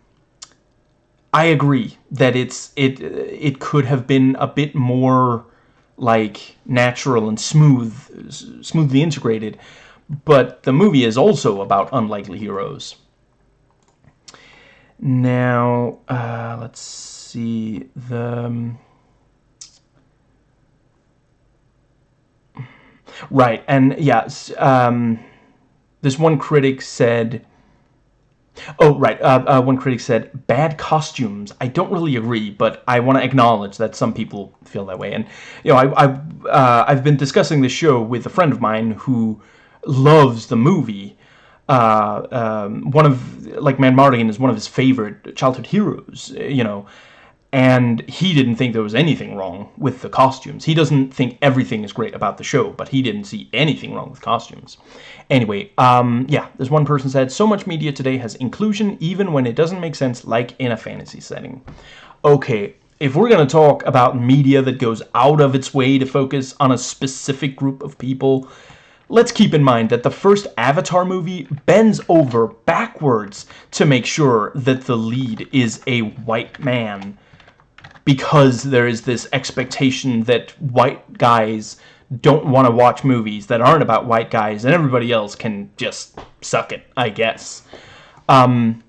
I agree that it's it it could have been a bit more like natural and smooth, smoothly integrated, but the movie is also about unlikely heroes. Now, uh, let's see the. Right, and yes, um, this one critic said Oh, right. Uh, uh, one critic said, bad costumes. I don't really agree, but I want to acknowledge that some people feel that way. And, you know, I, I, uh, I've been discussing this show with a friend of mine who loves the movie. Uh, um, one of, like, Madmartigan is one of his favorite childhood heroes, you know. And he didn't think there was anything wrong with the costumes. He doesn't think everything is great about the show, but he didn't see anything wrong with costumes. Anyway, um, yeah, this one person said, so much media today has inclusion even when it doesn't make sense, like in a fantasy setting. Okay, if we're going to talk about media that goes out of its way to focus on a specific group of people, let's keep in mind that the first Avatar movie bends over backwards to make sure that the lead is a white man because there is this expectation that white guys don't want to watch movies that aren't about white guys and everybody else can just suck it, I guess. Um,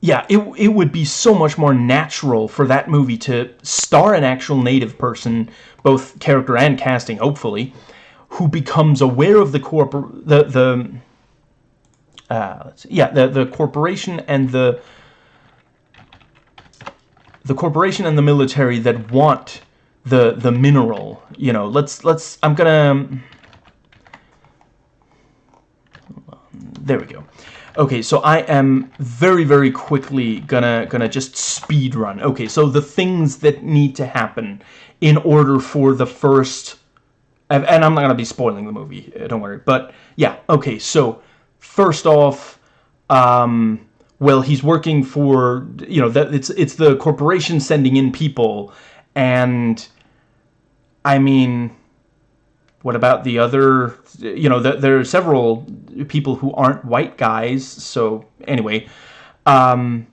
yeah, it, it would be so much more natural for that movie to star an actual native person, both character and casting, hopefully, who becomes aware of the corpor the the uh, yeah the the corporation and the the corporation and the military that want the the mineral you know let's let's I'm gonna there we go. Okay so I am very very quickly gonna gonna just speed run. Okay so the things that need to happen in order for the first and I'm not gonna be spoiling the movie uh, don't worry but yeah okay so first off um well, he's working for, you know, that it's it's the corporation sending in people, and I mean, what about the other, you know, the, there are several people who aren't white guys, so anyway, um,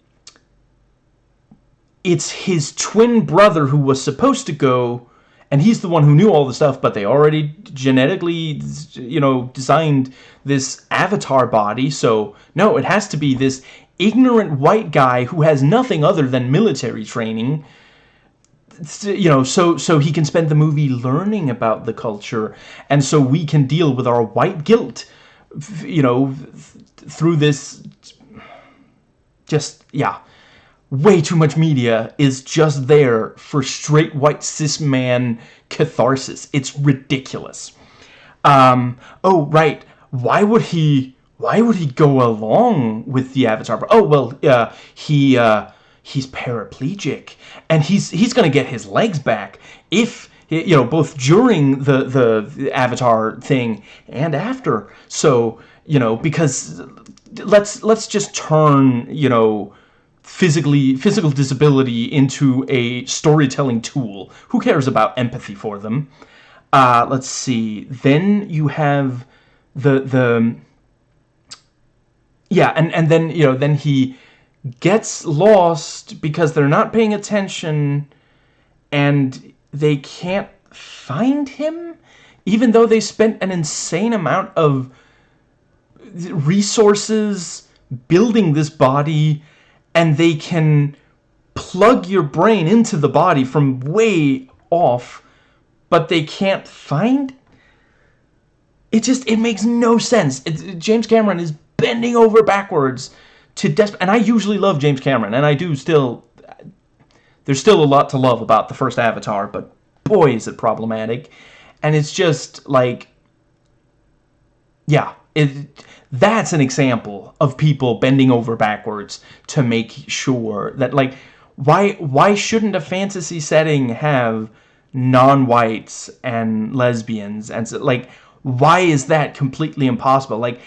it's his twin brother who was supposed to go, and he's the one who knew all the stuff, but they already genetically, you know, designed this avatar body, so no, it has to be this ignorant white guy who has nothing other than military training you know so so he can spend the movie learning about the culture. And so we can deal with our white guilt you know through this just yeah. Way too much media is just there for straight white cis man catharsis. It's ridiculous. Um oh right. Why would he why would he go along with the Avatar? Oh well, uh, he uh, he's paraplegic, and he's he's gonna get his legs back if you know both during the the Avatar thing and after. So you know because let's let's just turn you know physically physical disability into a storytelling tool. Who cares about empathy for them? Uh, let's see. Then you have the the yeah, and, and then, you know, then he gets lost because they're not paying attention and they can't find him, even though they spent an insane amount of resources building this body and they can plug your brain into the body from way off, but they can't find it just it makes no sense. It, James Cameron is bending over backwards to desperate. And I usually love James Cameron, and I do still. There's still a lot to love about the first Avatar, but boy, is it problematic. And it's just like, yeah, it, that's an example of people bending over backwards to make sure that, like, why why shouldn't a fantasy setting have non-whites and lesbians and so, like why is that completely impossible like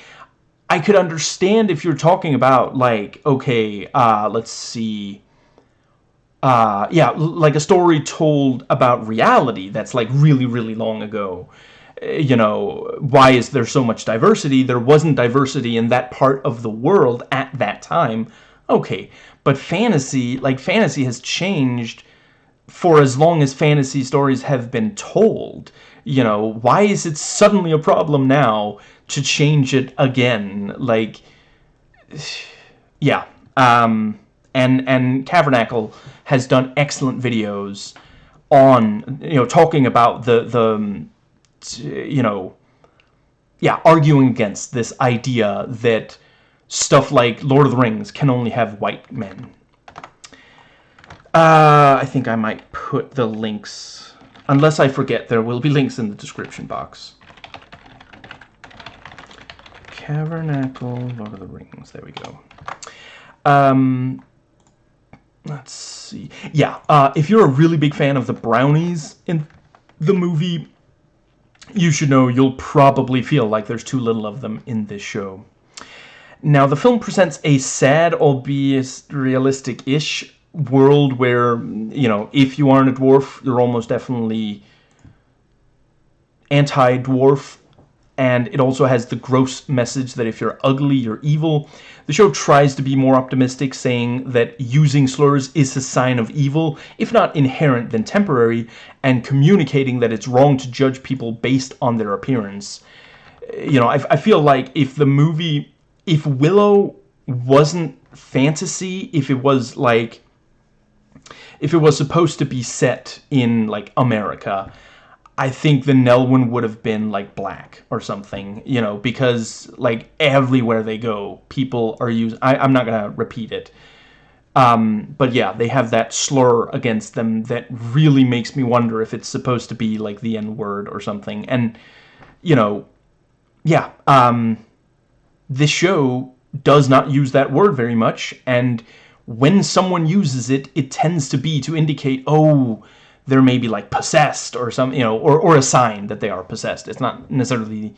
I could understand if you're talking about like okay uh, let's see uh, yeah like a story told about reality that's like really really long ago. Eh, you know why is there so much diversity? There wasn't diversity in that part of the world at that time. Okay but fantasy like fantasy has changed for as long as fantasy stories have been told. You know why is it suddenly a problem now to change it again. Like, yeah. Um, and and Cavernacle has done excellent videos on you know talking about the the you know yeah arguing against this idea that stuff like Lord of the Rings can only have white men. Uh, I think I might put the links, unless I forget, there will be links in the description box. Cavernacle, Lord of the Rings. There we go. Um, let's see. Yeah, uh, if you're a really big fan of the brownies in the movie, you should know you'll probably feel like there's too little of them in this show. Now, the film presents a sad, albeit realistic-ish world where, you know, if you aren't a dwarf, you're almost definitely anti-dwarf and it also has the gross message that if you're ugly, you're evil. The show tries to be more optimistic, saying that using slurs is a sign of evil, if not inherent, then temporary, and communicating that it's wrong to judge people based on their appearance. Eh, you know, I, I feel like if the movie, if Willow wasn't fantasy, if it was like, if it was supposed to be set in, like, America, I think the Nelwyn would have been like black or something, you know, because like everywhere they go, people are using. I'm not gonna repeat it, um, but yeah, they have that slur against them that really makes me wonder if it's supposed to be like the N word or something. And you know, yeah, um, this show does not use that word very much, and when someone uses it, it tends to be to indicate, oh they're maybe like possessed or some, you know, or, or a sign that they are possessed. It's not necessarily,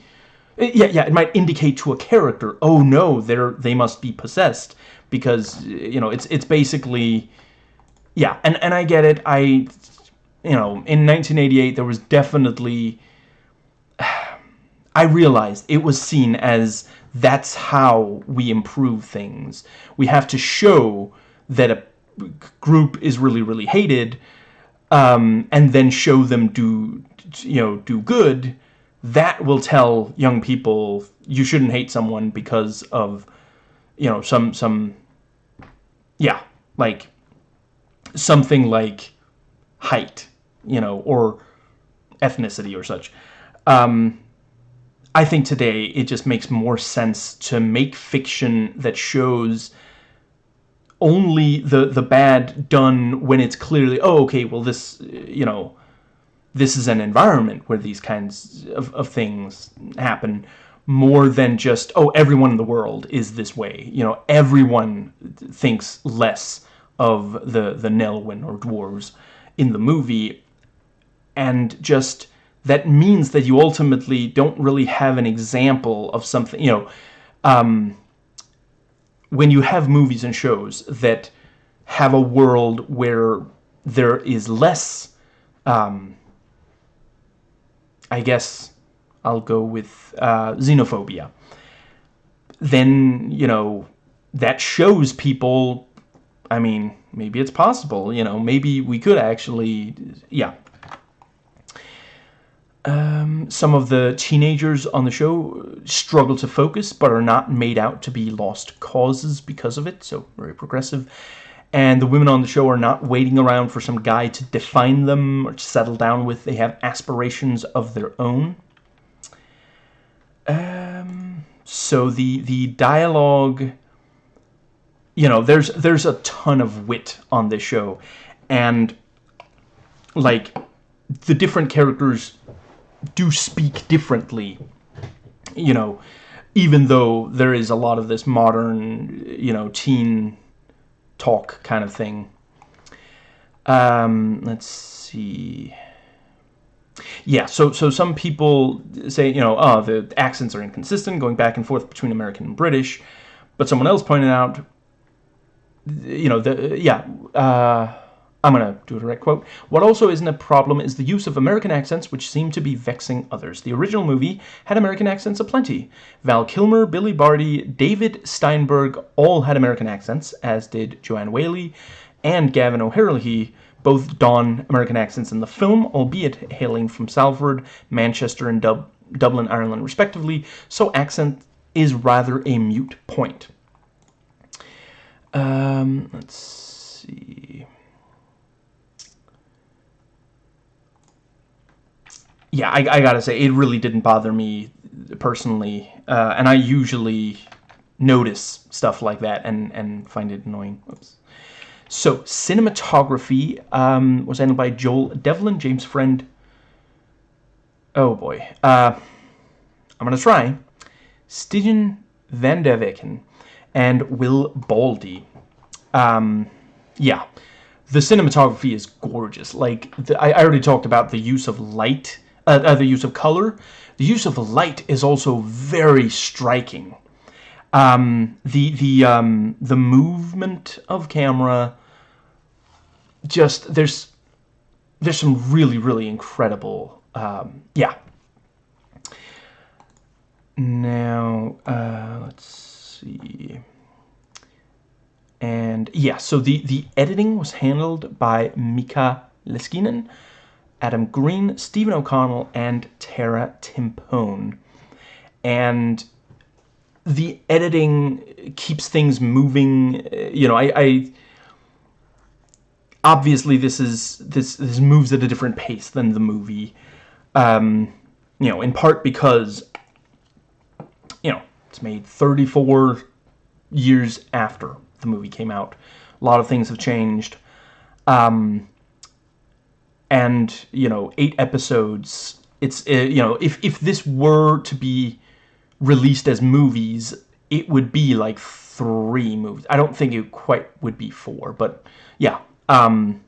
yeah, yeah, it might indicate to a character, oh no, they're, they must be possessed because, you know, it's, it's basically, yeah, and, and I get it. I, you know, in 1988, there was definitely, *sighs* I realized it was seen as that's how we improve things. We have to show that a group is really, really hated, um, and then show them do, you know, do good, that will tell young people you shouldn't hate someone because of, you know, some, some, yeah, like, something like height, you know, or ethnicity or such. Um, I think today it just makes more sense to make fiction that shows only the the bad done when it's clearly oh okay well this you know this is an environment where these kinds of, of things happen more than just oh everyone in the world is this way. You know everyone thinks less of the the Nelwyn or dwarves in the movie. And just that means that you ultimately don't really have an example of something you know um, when you have movies and shows that have a world where there is less, um, I guess I'll go with uh, xenophobia, then, you know, that shows people, I mean, maybe it's possible, you know, maybe we could actually, yeah, um, some of the teenagers on the show struggle to focus, but are not made out to be lost causes because of it, so very progressive. And the women on the show are not waiting around for some guy to define them or to settle down with. They have aspirations of their own. Um, so the the dialogue, you know, there's there's a ton of wit on this show, and like the different characters do speak differently, you know, even though there is a lot of this modern, you know, teen talk kind of thing. Um, let's see. Yeah, so so some people say, you know, oh, the accents are inconsistent, going back and forth between American and British. But someone else pointed out, you know, the yeah, uh, I'm going to do a direct quote. What also isn't a problem is the use of American accents which seem to be vexing others. The original movie had American accents aplenty. Val Kilmer, Billy Barty, David Steinberg all had American accents, as did Joanne Whalley and Gavin O'Herlihy, both don American accents in the film, albeit hailing from Salford, Manchester, and Dub Dublin, Ireland, respectively, so accent is rather a mute point. Um, let's see... yeah, I, I, gotta say, it really didn't bother me personally. Uh, and I usually notice stuff like that and, and find it annoying. Oops. So, cinematography um, was handled by Joel Devlin, James Friend. Oh boy. Uh, I'm gonna try. Stijn van der Veken and Will Baldy. Um, yeah, the cinematography is gorgeous. Like the, I, I, already talked about the use of light, uh, uh, the use of color. The use of light is also very striking. Um, the the um, the movement of camera, just there's there's some really really incredible, um, yeah. Now uh, let's see. And yeah, so the, the editing was handled by Mika Leskinen, Adam Green, Stephen O'Connell, and Tara Timpone. And the editing keeps things moving. You know, I, I obviously this is this this moves at a different pace than the movie. Um, you know, in part because you know it's made 34 years after the movie came out. A lot of things have changed. Um, and, you know, eight episodes, it's, uh, you know, if, if this were to be released as movies, it would be like three movies. I don't think it quite would be four, but yeah. Um,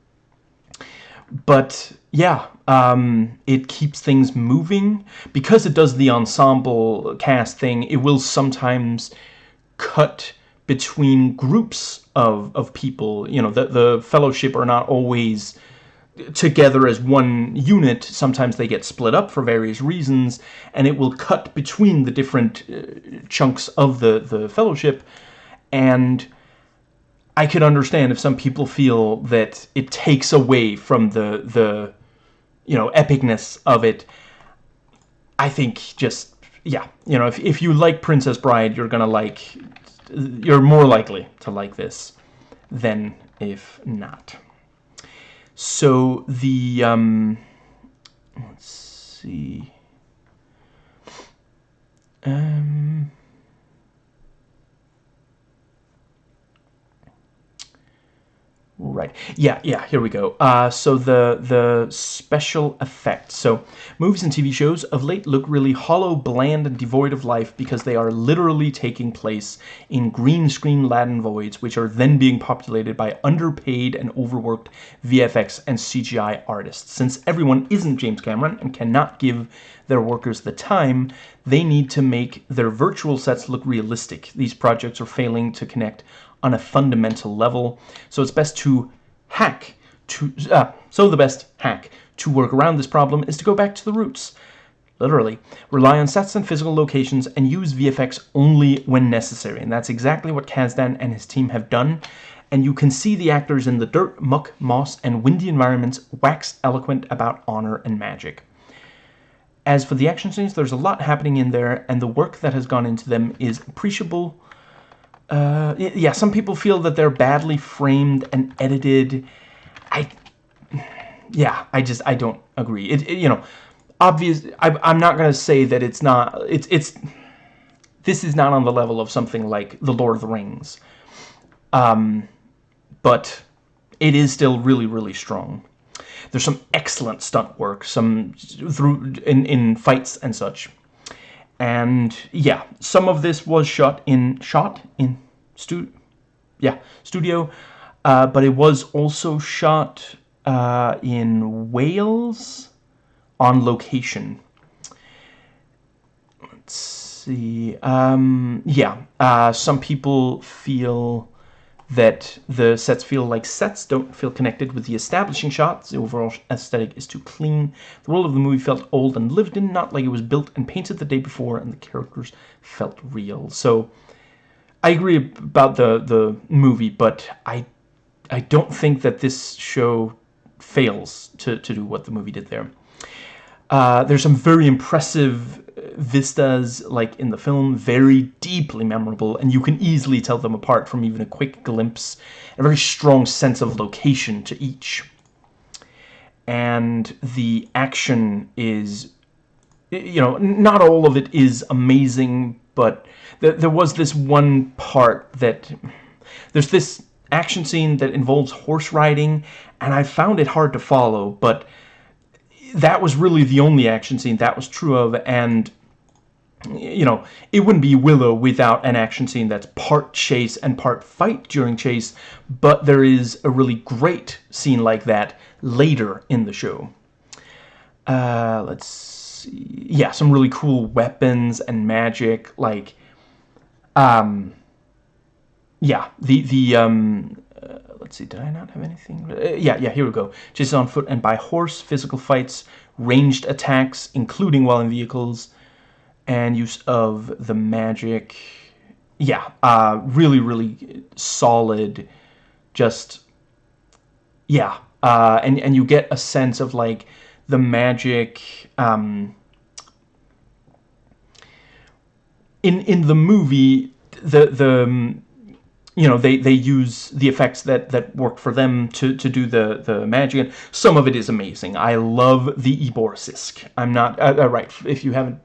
but yeah, um, it keeps things moving. Because it does the ensemble cast thing, it will sometimes cut between groups of, of people. You know, the, the fellowship are not always together as one unit. Sometimes they get split up for various reasons, and it will cut between the different uh, chunks of the, the fellowship. And I can understand if some people feel that it takes away from the, the you know, epicness of it. I think just, yeah, you know, if, if you like Princess Bride, you're gonna like you're more likely to like this than if not. So the, um, let's see, um, Right. Yeah, yeah, here we go. Uh, so the the special effects. So movies and TV shows of late look really hollow, bland, and devoid of life because they are literally taking place in green screen Latin voids, which are then being populated by underpaid and overworked VFX and CGI artists. Since everyone isn't James Cameron and cannot give their workers the time, they need to make their virtual sets look realistic. These projects are failing to connect on a fundamental level. So it's best to hack to uh, so the best hack to work around this problem is to go back to the roots. Literally, rely on sets and physical locations and use VFX only when necessary. And that's exactly what Kasdan and his team have done. And you can see the actors in the dirt, muck, moss, and windy environments wax eloquent about honor and magic. As for the action scenes, there's a lot happening in there, and the work that has gone into them is appreciable uh, yeah, some people feel that they're badly framed and edited. I, yeah, I just, I don't agree. It, it you know, obvious, I, I'm not going to say that it's not, it's, it's, this is not on the level of something like The Lord of the Rings. Um, but it is still really, really strong. There's some excellent stunt work, some through in, in fights and such and yeah some of this was shot in shot in stu yeah studio uh, but it was also shot uh, in Wales on location. Let's see um, yeah uh, some people feel that the sets feel like sets, don't feel connected with the establishing shots. The overall aesthetic is too clean. The world of the movie felt old and lived in, not like it was built and painted the day before, and the characters felt real. So I agree about the the movie, but I I don't think that this show fails to, to do what the movie did there. Uh, there's some very impressive vistas, like in the film, very deeply memorable, and you can easily tell them apart from even a quick glimpse. A very strong sense of location to each. And the action is, you know, not all of it is amazing, but th there was this one part that, there's this action scene that involves horse riding, and I found it hard to follow, but that was really the only action scene that was true of, and you know, it wouldn't be Willow without an action scene that's part chase and part fight during chase, but there is a really great scene like that later in the show. Uh, let's see. Yeah, some really cool weapons and magic, like, um, yeah, the, the, um, uh, let's see, did I not have anything? Uh, yeah, yeah, here we go. Chases on foot and by horse, physical fights, ranged attacks, including while in vehicles, and use of the magic. Yeah, uh, really, really solid. Just, yeah, uh, and and you get a sense of like the magic. Um, in in the movie, the the um, you know they they use the effects that that work for them to to do the the magic and some of it is amazing i love the Eborsisk i'm not uh, uh, right if you haven't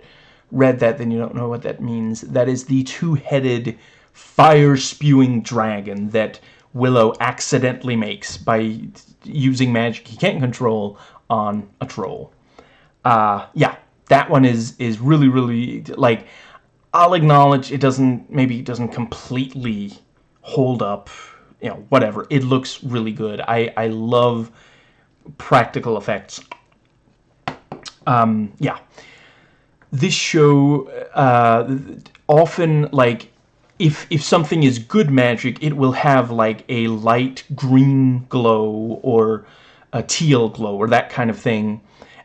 read that then you don't know what that means that is the two-headed fire spewing dragon that willow accidentally makes by using magic he can't control on a troll uh yeah that one is is really really like i'll acknowledge it doesn't maybe it doesn't completely hold up, you know, whatever. It looks really good. I, I love practical effects. Um, yeah. This show, uh, often, like, if, if something is good magic, it will have, like, a light green glow or a teal glow or that kind of thing.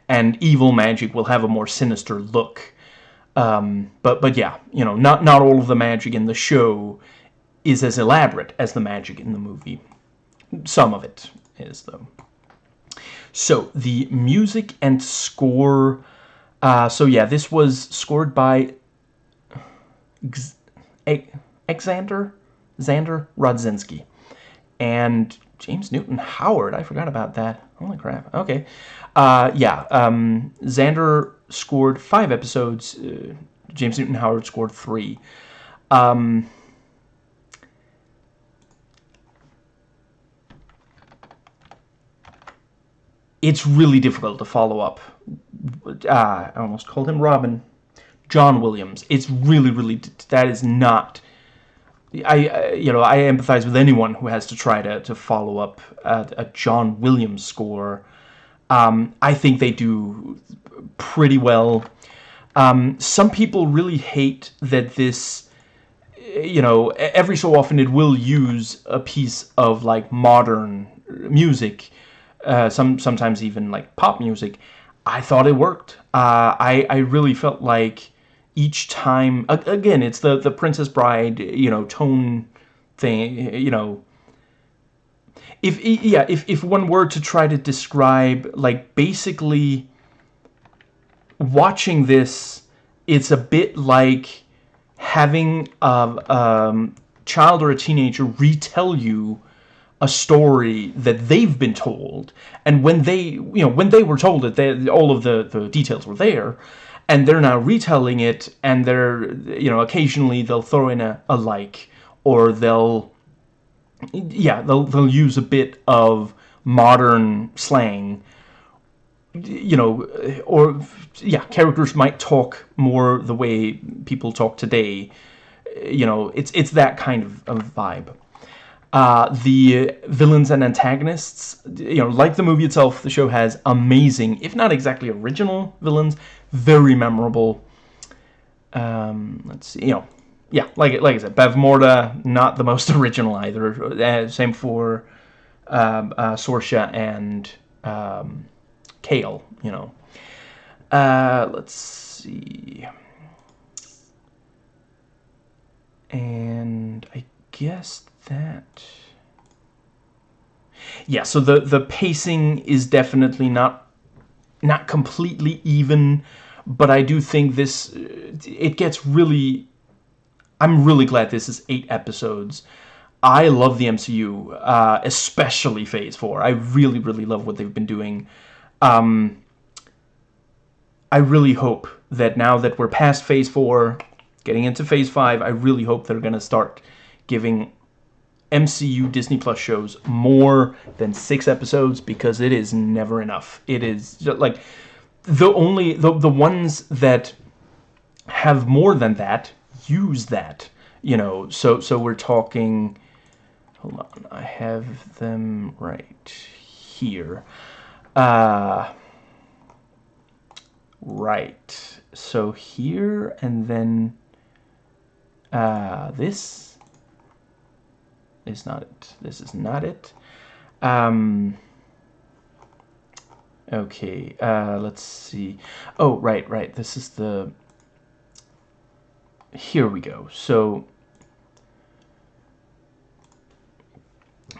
And evil magic will have a more sinister look. Um, but, but yeah, you know, not, not all of the magic in the show is as elaborate as the magic in the movie. Some of it is, though. So, the music and score... Uh, so, yeah, this was scored by Alexander Xander Rodzinski. And James Newton Howard, I forgot about that. Holy crap. Okay. Uh, yeah, um, Xander scored five episodes. Uh, James Newton Howard scored three. Um, it's really difficult to follow up. Uh, I almost called him Robin. John Williams. It's really, really, that is not, I, you know, I empathize with anyone who has to try to, to follow up a, a John Williams score. Um, I think they do pretty well. Um, some people really hate that this, you know, every so often it will use a piece of, like, modern music uh, some sometimes even like pop music, I thought it worked. Uh, I I really felt like each time again it's the the Princess Bride you know tone thing you know. If yeah if if one were to try to describe like basically watching this, it's a bit like having a um, child or a teenager retell you a story that they've been told. And when they you know when they were told it they, all of the the details were there. And they're now retelling it and they're you know occasionally they'll throw in a, a like or they'll yeah they'll, they'll use a bit of modern slang you know or yeah characters might talk more the way people talk today. You know it's it's that kind of, of vibe uh, the villains and antagonists, you know, like the movie itself, the show has amazing, if not exactly original villains, very memorable. Um, let's see, you know, yeah, like like I said, Bavmorda, not the most *laughs* original either. Uh, same for um, uh, Sorsha and um, Kael, you know. Uh, let's see. And I guess that? Yeah, so the, the pacing is definitely not not completely even, but I do think this, it gets really, I'm really glad this is eight episodes. I love the MCU, uh, especially Phase 4. I really, really love what they've been doing. Um, I really hope that now that we're past Phase 4, getting into Phase 5, I really hope they're going to start giving MCU Disney Plus shows more than six episodes because it is never enough. It is like the only the the ones that have more than that, use that. You know, so so we're talking. Hold on, I have them right here. Uh, right. So here and then uh, this is not it. This is not it. Um, okay, uh, let's see. Oh, right, right. This is the... Here we go. So,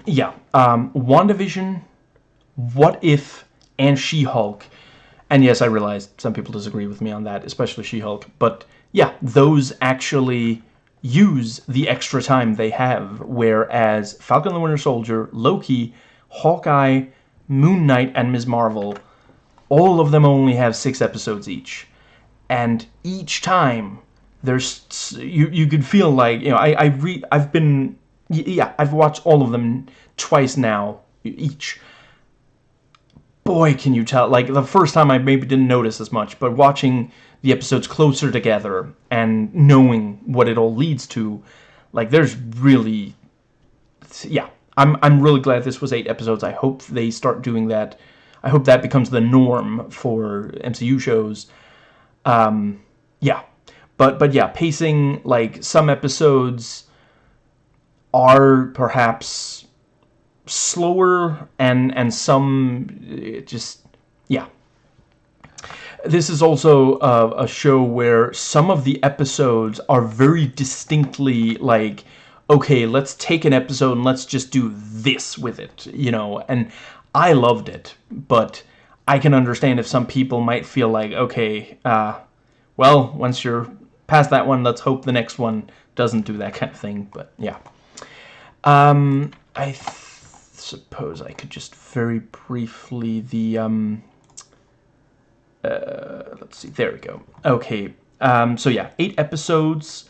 yeah. Um, WandaVision, What If, and She-Hulk. And yes, I realize some people disagree with me on that, especially She-Hulk. But yeah, those actually use the extra time they have, whereas Falcon the Winter Soldier, Loki, Hawkeye, Moon Knight, and Ms. Marvel, all of them only have six episodes each. And each time, there's you you could feel like you know I I re I've been yeah I've watched all of them twice now each. Boy, can you tell? Like the first time I maybe didn't notice as much, but watching the episodes closer together and knowing what it all leads to, like there's really, yeah, I'm I'm really glad this was eight episodes. I hope they start doing that. I hope that becomes the norm for MCU shows. Um, yeah, but but yeah, pacing like some episodes are perhaps slower and and some just yeah this is also a show where some of the episodes are very distinctly like, okay, let's take an episode and let's just do this with it, you know, and I loved it, but I can understand if some people might feel like, okay, uh, well, once you're past that one, let's hope the next one doesn't do that kind of thing, but yeah. Um, I suppose I could just very briefly, the, um, uh, let's see, there we go. Okay, um, so yeah, eight episodes,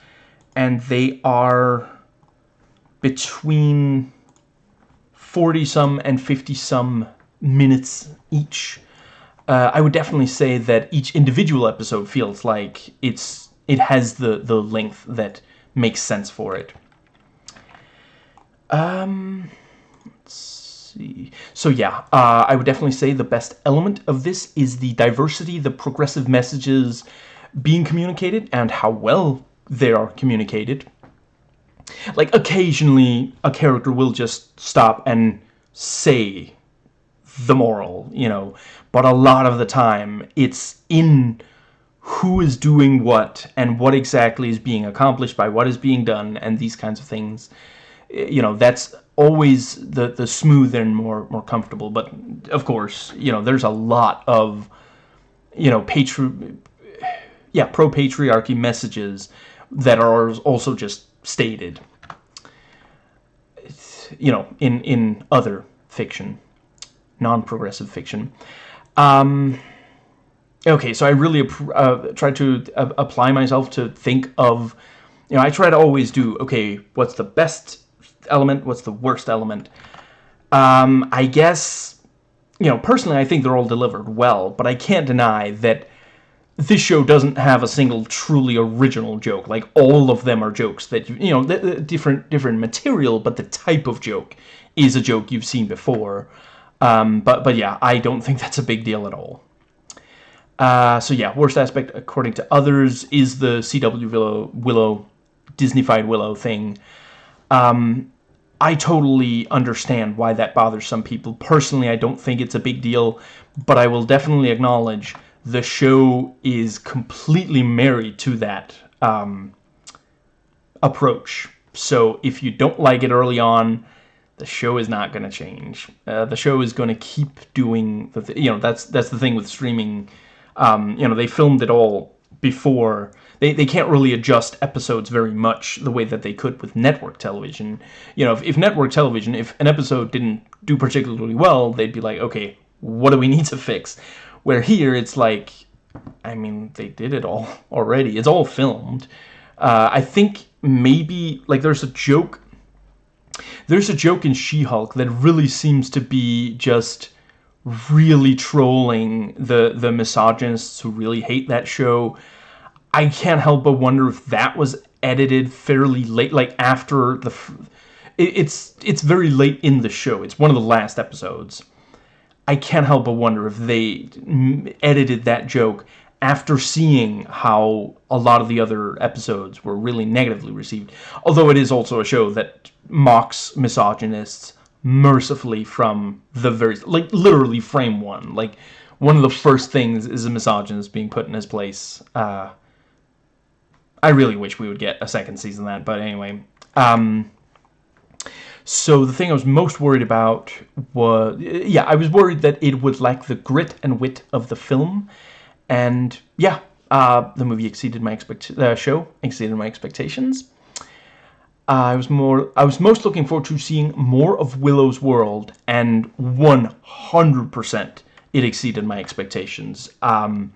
and they are between 40-some and 50-some minutes each. Uh, I would definitely say that each individual episode feels like it's it has the, the length that makes sense for it. Um, see. So yeah, uh, I would definitely say the best element of this is the diversity, the progressive messages being communicated, and how well they are communicated. Like, occasionally, a character will just stop and say the moral, you know, but a lot of the time, it's in who is doing what and what exactly is being accomplished by what is being done and these kinds of things. You know, that's always the the smooth and more more comfortable. But of course, you know, there's a lot of you know patri yeah pro patriarchy messages that are also just stated. You know, in in other fiction, non-progressive fiction. Um, okay, so I really uh, try to uh, apply myself to think of, you know, I try to always do, okay, what's the best element, what's the worst element. Um, I guess, you know, personally I think they're all delivered well, but I can't deny that this show doesn't have a single truly original joke. Like, all of them are jokes that, you know, different, different material, but the type of joke is a joke you've seen before. Um, but, but yeah, I don't think that's a big deal at all. Uh, so yeah, worst aspect, according to others, is the CW Willow, Willow Disneyfied Willow thing. Um, I totally understand why that bothers some people. Personally, I don't think it's a big deal, but I will definitely acknowledge the show is completely married to that um, approach. So if you don't like it early on, the show is not going to change. Uh, the show is going to keep doing the, th you know, that's that's the thing with streaming. Um, you know, they filmed it all before they, they can't really adjust episodes very much the way that they could with network television. You know, if, if network television, if an episode didn't do particularly well, they'd be like, okay, what do we need to fix? Where here, it's like, I mean, they did it all *laughs* already. It's all filmed. Uh, I think maybe, like, there's a joke... There's a joke in She-Hulk that really seems to be just really trolling the the misogynists who really hate that show I can't help but wonder if that was edited fairly late, like after the. it's it's very late in the show. It's one of the last episodes. I can't help but wonder if they edited that joke after seeing how a lot of the other episodes were really negatively received. Although it is also a show that mocks misogynists mercifully from the very like literally frame one. Like one of the first things is a misogynist being put in his place. Uh, I really wish we would get a second season that, but anyway. Um, so the thing I was most worried about was, yeah, I was worried that it would lack the grit and wit of the film, and yeah, uh, the movie exceeded my expect uh, show exceeded my expectations. I was more I was most looking forward to seeing more of Willow's world, and 100% it exceeded my expectations. Um,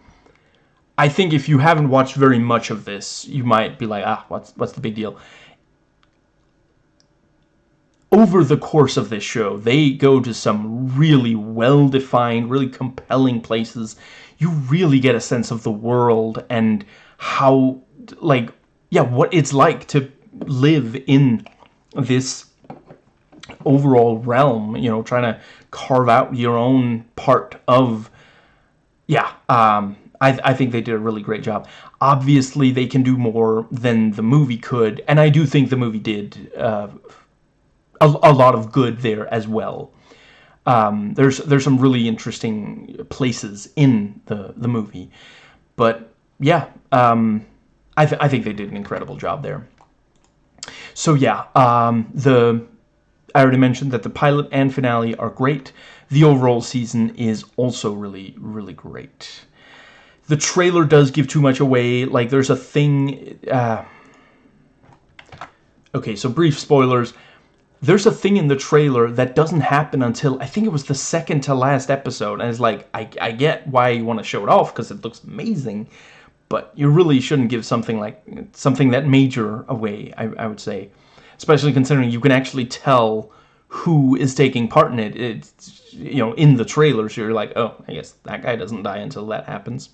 I think if you haven't watched very much of this, you might be like, ah, what's what's the big deal? Over the course of this show, they go to some really well-defined, really compelling places. You really get a sense of the world and how, like, yeah, what it's like to live in this overall realm, you know, trying to carve out your own part of, yeah, um, I, I think they did a really great job. Obviously, they can do more than the movie could, and I do think the movie did uh, a, a lot of good there as well. Um, there's there's some really interesting places in the the movie, but yeah, um, I th I think they did an incredible job there. So yeah, um, the I already mentioned that the pilot and finale are great. The overall season is also really really great the trailer does give too much away. Like, there's a thing... Uh, okay, so brief spoilers. There's a thing in the trailer that doesn't happen until, I think it was the second to last episode. And it's like, I, I get why you want to show it off, because it looks amazing. But you really shouldn't give something like, something that major away, I, I would say. Especially considering you can actually tell who is taking part in it. It's, you know, in the trailer, so you're like, oh, I guess that guy doesn't die until that happens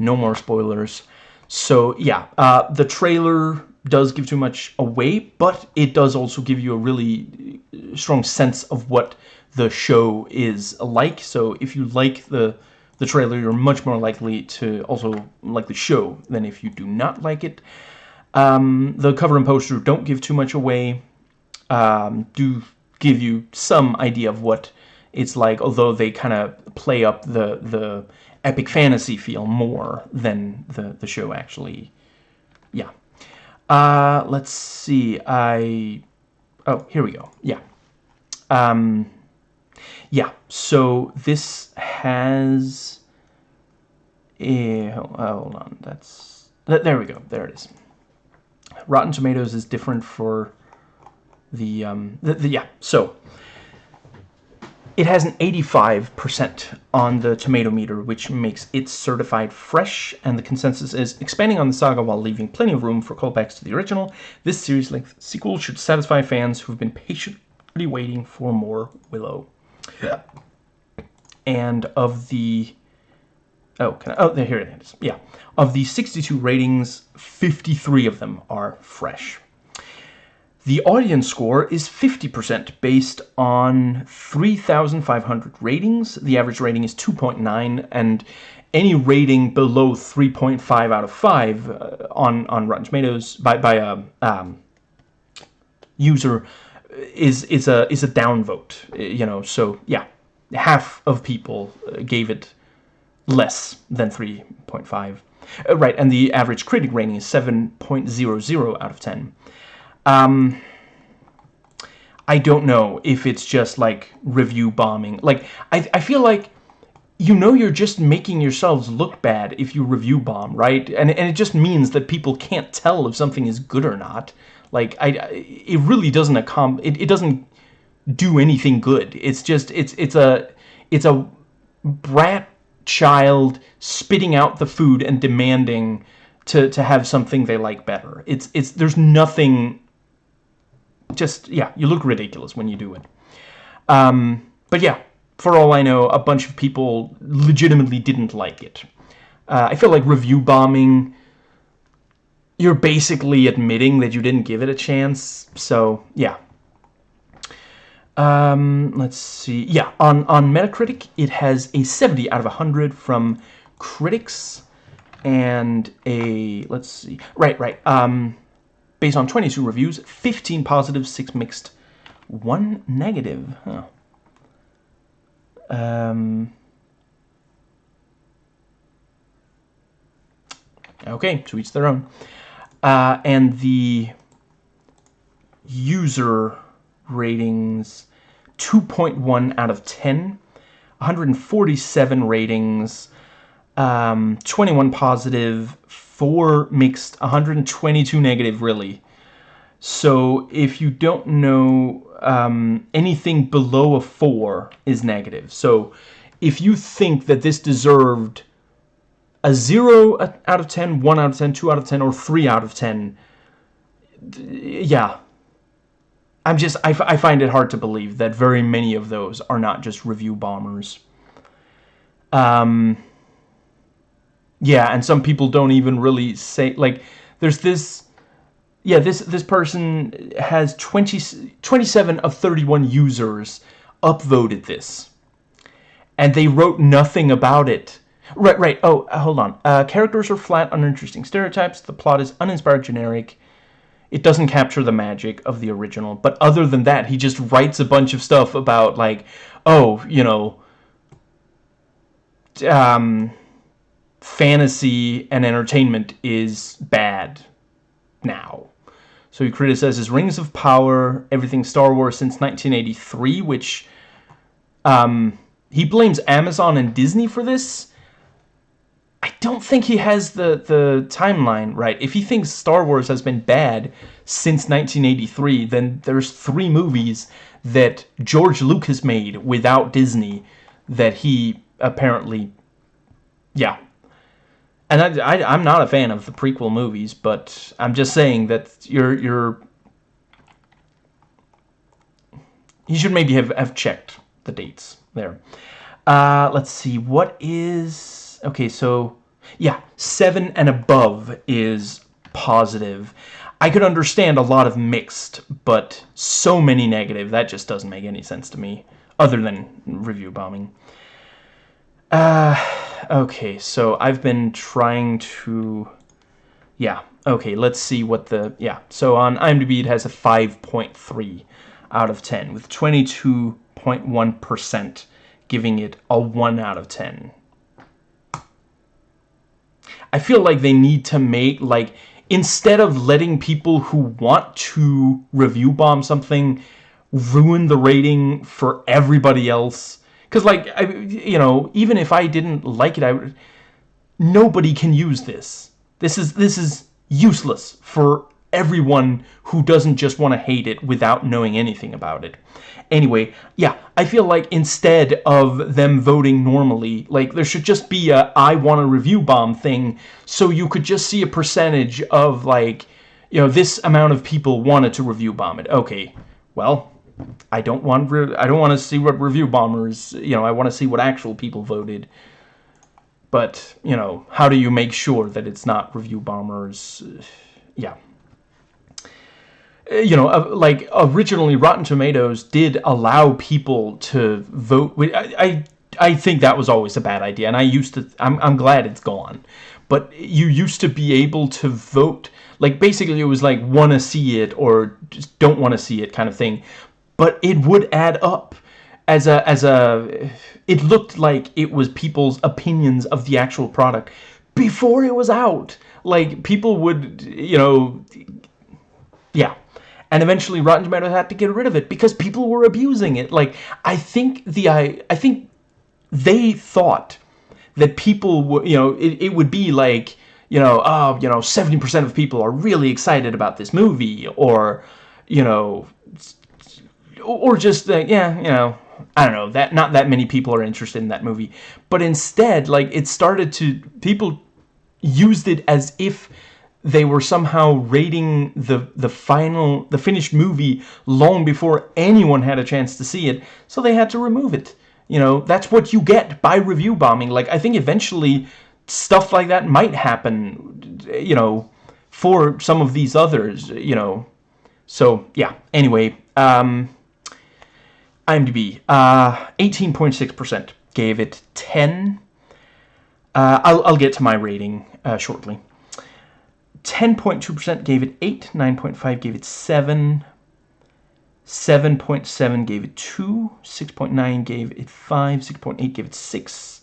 no more spoilers. So yeah, uh, the trailer does give too much away, but it does also give you a really strong sense of what the show is like. So if you like the the trailer, you're much more likely to also like the show than if you do not like it. Um, the cover and poster don't give too much away. Um, do give you some idea of what it's like, although they kind of play up the the epic fantasy feel more than the, the show actually, yeah. Uh, let's see, I, oh, here we go, yeah. Um, yeah, so this has, oh, hold on, that's, there we go, there it is. Rotten Tomatoes is different for the, um, the, the yeah, so, it has an 85% on the tomato meter, which makes it certified fresh, and the consensus is expanding on the saga while leaving plenty of room for callbacks to the original. This series-length sequel should satisfy fans who've been patiently waiting for more Willow. Yeah. And of the... Oh, can I, oh, here it is. Yeah. Of the 62 ratings, 53 of them are fresh. The audience score is 50% based on 3,500 ratings. The average rating is 2.9 and any rating below 3.5 out of 5 uh, on, on Rotten Tomatoes by, by a um, user is, is, a, is a downvote, you know, so yeah, half of people uh, gave it less than 3.5. Uh, right, and the average critic rating is 7.00 out of 10. Um, I don't know if it's just like review bombing. Like, I, I feel like, you know you're just making yourselves look bad if you review bomb, right? And, and it just means that people can't tell if something is good or not. Like, I, it really doesn't accom it, it doesn't do anything good. It's just, it's, it's a, it's a brat child spitting out the food and demanding to, to have something they like better. It's, it's, there's nothing just, yeah, you look ridiculous when you do it. Um, but yeah, for all I know, a bunch of people legitimately didn't like it. Uh, I feel like review bombing you're basically admitting that you didn't give it a chance. So, yeah. Um, let's see. Yeah, on, on Metacritic, it has a 70 out of 100 from critics and a, let's see, right, right, um, based on 22 reviews, 15 positive, 6 mixed, 1 negative, huh. Um, okay, to each their own. Uh, and the user ratings 2.1 out of 10 147 ratings um, 21 positive 4 mixed 122 negative really so if you don't know um, anything below a 4 is negative so if you think that this deserved a 0 out of 10, 1 out of 10, 2 out of 10, or 3 out of 10. Yeah. I'm just, I, I find it hard to believe that very many of those are not just review bombers. Um, yeah, and some people don't even really say, like, there's this, yeah, this, this person has 20, 27 of 31 users upvoted this. And they wrote nothing about it Right, right. Oh, uh, hold on. Uh, characters are flat, uninteresting stereotypes. The plot is uninspired, generic. It doesn't capture the magic of the original. But other than that, he just writes a bunch of stuff about, like, oh, you know, um, fantasy and entertainment is bad now. So he criticizes Rings of Power, everything Star Wars since 1983, which um, he blames Amazon and Disney for this I don't think he has the, the timeline right. If he thinks Star Wars has been bad since 1983, then there's three movies that George Lucas made without Disney that he apparently, yeah. And I, I'm not a fan of the prequel movies, but I'm just saying that you're, you're, you should maybe have, have checked the dates there. Uh, let's see, what is okay, so yeah, 7 and above is positive. I could understand a lot of mixed, but so many negative, that just doesn't make any sense to me, other than review bombing. Uh, okay, so I've been trying to... Yeah, okay, let's see what the... Yeah, so on IMDb it has a 5.3 out of 10, with 22.1% giving it a 1 out of 10. I feel like they need to make, like, instead of letting people who want to review bomb something ruin the rating for everybody else. Because, like, I, you know, even if I didn't like it, I would, nobody can use this. This is, this is useless for everyone who doesn't just want to hate it without knowing anything about it. Anyway, yeah, I feel like instead of them voting normally, like there should just be a I want a review bomb thing so you could just see a percentage of like, you know, this amount of people wanted to review bomb it. Okay, well, I don't want I don't want to see what review bombers, you know, I want to see what actual people voted. But, you know, how do you make sure that it's not review bombers? *sighs* Yeah. Uh, you know, like originally Rotten Tomatoes did allow people to vote. I, I, I think that was always a bad idea, and I used to. I'm, I'm glad it's gone, but you used to be able to vote. Like basically, it was like want to see it or just don't want to see it kind of thing, but it would add up as a as a. It looked like it was people's opinions of the actual product before it was out. Like people would, you know, yeah and eventually Rotten Tomatoes had to get rid of it because people were abusing it. Like I think the I I think they thought that people would you know it, it would be like you know oh you know 70% of people are really excited about this movie or you know or just uh, yeah you know I don't know that not that many people are interested in that movie. But instead like it started to people used it as if they were somehow rating the the final the finished movie long before anyone had a chance to see it. So they had to remove it. You know that's what you get by review bombing. Like i think eventually stuff like that might happen you know for some of these others, you know. So, yeah, anyway, um, IMDb, 18.6% uh, gave it 10. Uh, I'll, I'll get to my rating uh, shortly. 10.2% gave it 8, 9.5 gave it 7, 7.7 gave it 2, 6.9 gave it 5, 6.8 gave it 6,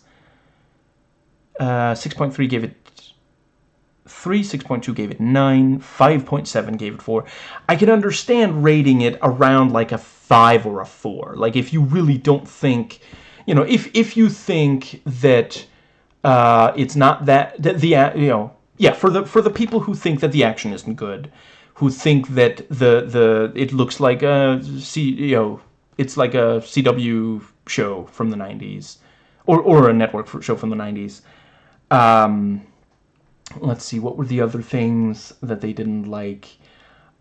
uh, 6.3 gave it 3, 6.2 gave it 9, 5.7 gave it 4. I can understand rating it around like a 5 or a 4. Like if you really don't think, you know, if, if you think that uh, it's not that, the, the, you know, yeah, for the for the people who think that the action isn't good, who think that the the it looks like a C, you know, it's like a CW show from the 90s or or a network show from the 90s. Um, let's see, what were the other things that they didn't like?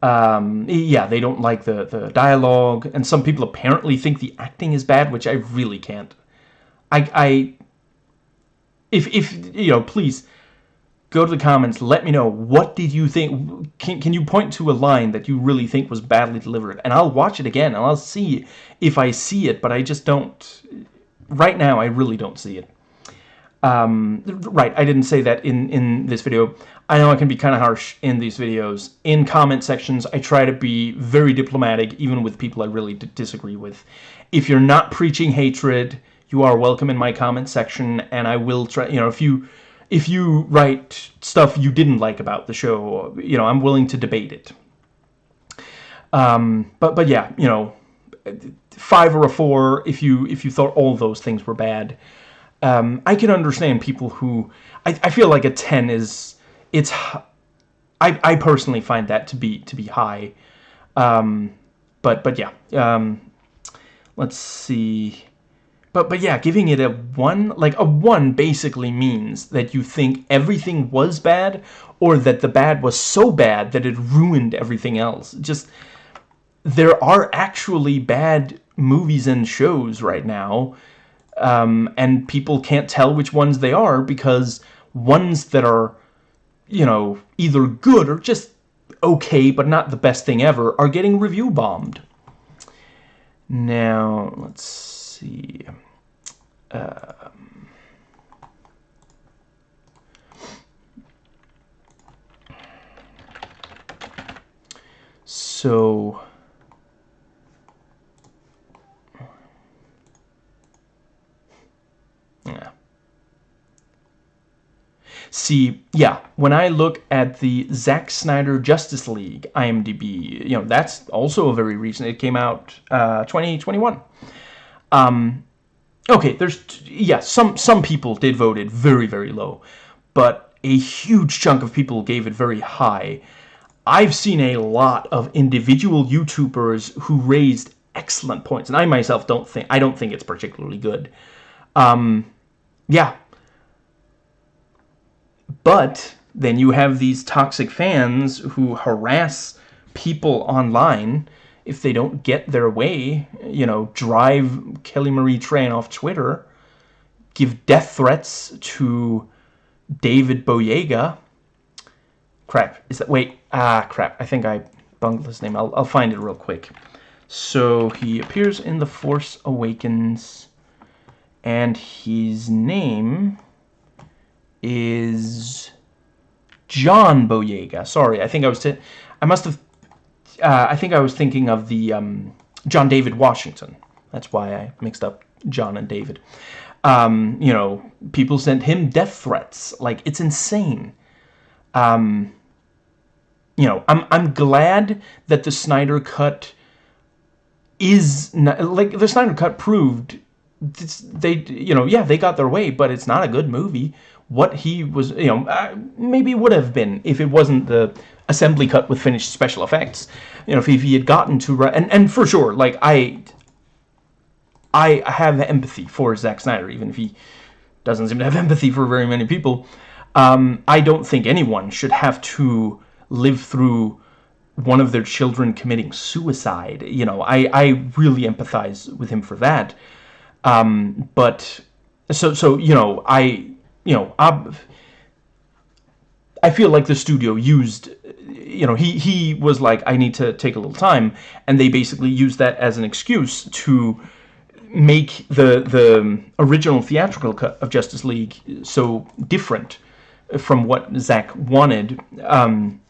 Um, yeah, they don't like the, the dialogue, and some people apparently think the acting is bad, which I really can't. I, I, if, if, you know, please, go to the comments, let me know, what did you think, can, can you point to a line that you really think was badly delivered, and I'll watch it again, and I'll see if I see it, but I just don't, right now, I really don't see it. Um, right, I didn't say that in, in this video. I know I can be kind of harsh in these videos. In comment sections, I try to be very diplomatic, even with people I really disagree with. If you're not preaching hatred, you are welcome in my comment section, and I will try, you know, if you if you write stuff you didn't like about the show, you know, I'm willing to debate it. Um, but but yeah, you know, five or a four if you if you thought all those things were bad. Um, I can understand people who I, I feel like a ten is it's I I personally find that to be to be high. Um, but but yeah, um, let's see. But, but yeah, giving it a 1, like a 1 basically means that you think everything was bad or that the bad was so bad that it ruined everything else. Just, there are actually bad movies and shows right now um, and people can't tell which ones they are because ones that are, you know, either good or just okay but not the best thing ever are getting review bombed. Now, let's see. Um, so See, yeah, when I look at the Zack Snyder Justice League IMDb, you know, that's also a very recent, it came out uh, 2021. Um, okay, there's yeah, some some people did vote it very very low, but a huge chunk of people gave it very high. I've seen a lot of individual YouTubers who raised excellent points, and I myself don't think I don't think it's particularly good. Um, yeah, but then you have these toxic fans who harass people online if they don't get their way, you know, drive Kelly Marie Tran off Twitter, give death threats to David Boyega. Crap, is that, wait, ah, crap, I think I bungled his name. I'll, I'll find it real quick. So he appears in The Force Awakens, and his name is John Boyega. Sorry, I think I was, I must have uh, I think I was thinking of the um, John David Washington. That's why I mixed up John and David. Um, you know, people sent him death threats. Like, it's insane. Um, you know, I'm, I'm glad that the Snyder Cut is... Not, like, the Snyder Cut proved... They, you know, yeah, they got their way, but it's not a good movie. What he was, you know, uh, maybe would have been if it wasn't the assembly cut with finished special effects. You know, if, if he had gotten to and and for sure, like I, I have empathy for Zack Snyder, even if he doesn't seem to have *laughs* empathy for very many people. Um, I don't think anyone should have to live through one of their children committing suicide. You know, I I really empathize with him for that. Um, but so so you know I you know I I feel like the studio used you know he he was like I need to take a little time. And they basically used that as an excuse to make the the original theatrical cut of Justice League so different from what Zack wanted. Um,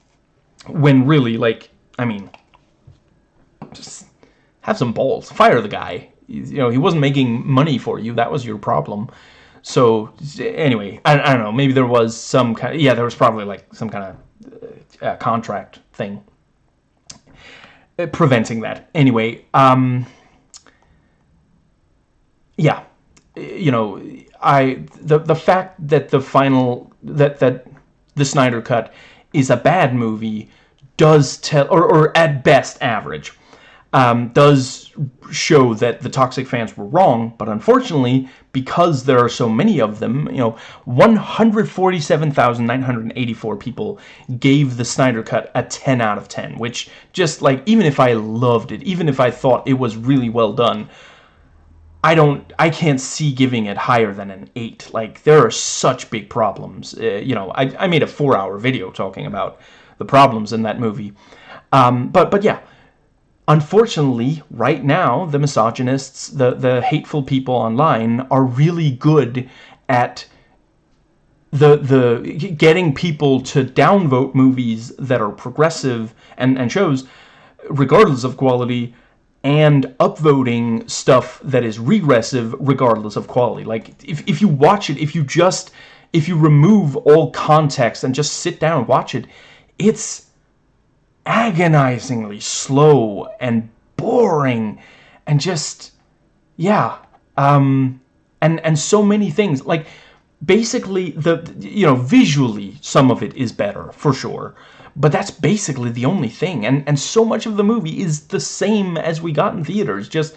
when really like I mean just have some balls. Fire the guy. You know he wasn't making money for you. That was your problem so anyway I, I don't know maybe there was some kind of, yeah there was probably like some kind of uh, contract thing uh, preventing that. Anyway um yeah, you know, I the the fact that the final that that the Snyder cut is a bad movie does tell, or, or at best average, um, does show that the toxic fans were wrong. But unfortunately, because there are so many of them, you know, 147,984 people gave the Snyder Cut a 10 out of 10, which just like, even if I loved it, even if I thought it was really well done, I don't, I can't see giving it higher than an 8. Like, there are such big problems. Uh, you know, I, I made a four-hour video talking about the problems in that movie. Um, but, but yeah, unfortunately, right now, the misogynists, the, the hateful people online are really good at the the getting people to downvote movies that are progressive and, and shows, regardless of quality, and upvoting stuff that is regressive regardless of quality. Like, if, if you watch it, if you just, if you remove all context and just sit down and watch it, it's agonizingly slow and boring and just, yeah, um, and, and so many things. Like, basically, the, you know, visually, some of it is better, for sure. But that's basically the only thing. And, and so much of the movie is the same as we got in theaters. Just,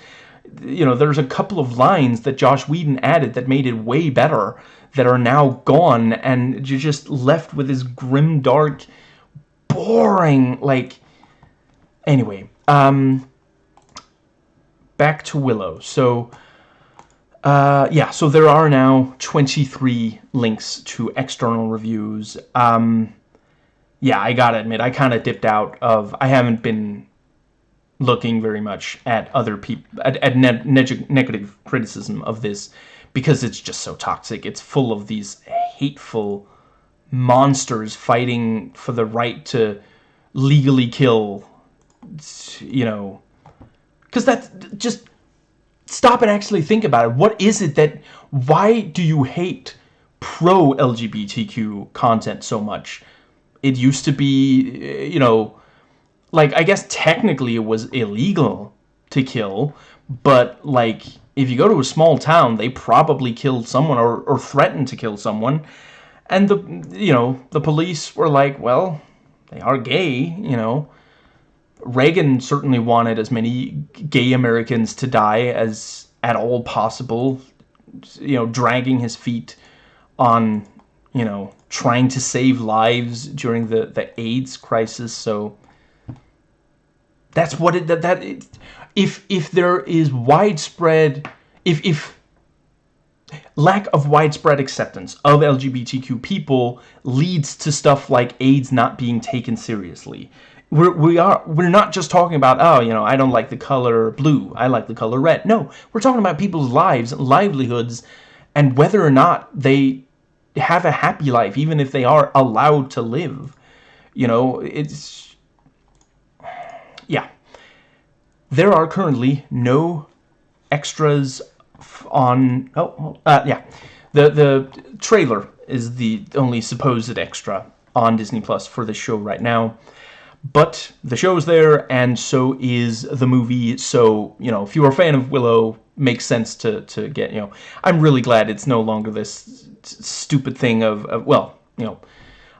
you know, there's a couple of lines that Josh Whedon added that made it way better that are now gone. And you're just left with this grim, dark, boring, like... Anyway, um... Back to Willow. So... Uh, yeah, so there are now 23 links to external reviews. Um, yeah, I gotta admit, I kind of dipped out of, I haven't been looking very much at other people, at, at ne negative criticism of this, because it's just so toxic. It's full of these hateful monsters fighting for the right to legally kill, you know, because that's just, stop and actually think about it. What is it that, why do you hate pro-LGBTQ content so much? it used to be, you know, like, I guess technically it was illegal to kill, but, like, if you go to a small town, they probably killed someone or, or threatened to kill someone. And the, you know, the police were like, well, they are gay, you know. Reagan certainly wanted as many gay Americans to die as at all possible, you know, dragging his feet on, you know, trying to save lives during the, the AIDS crisis. So that's what it, that, that it, if, if there is widespread, if, if lack of widespread acceptance of LGBTQ people leads to stuff like AIDS not being taken seriously. We're, we are, we're not just talking about, oh, you know, I don't like the color blue, I like the color red. No, we're talking about people's lives, livelihoods, and whether or not they have a happy life, even if they are allowed to live. You know, it's... Yeah. There are currently no extras on... Oh, uh, yeah. The, the trailer is the only supposed extra on Disney Plus for this show right now. But the show's there, and so is the movie. So, you know, if you're a fan of Willow, makes sense to, to get, you know. I'm really glad it's no longer this stupid thing of, of, well, you know,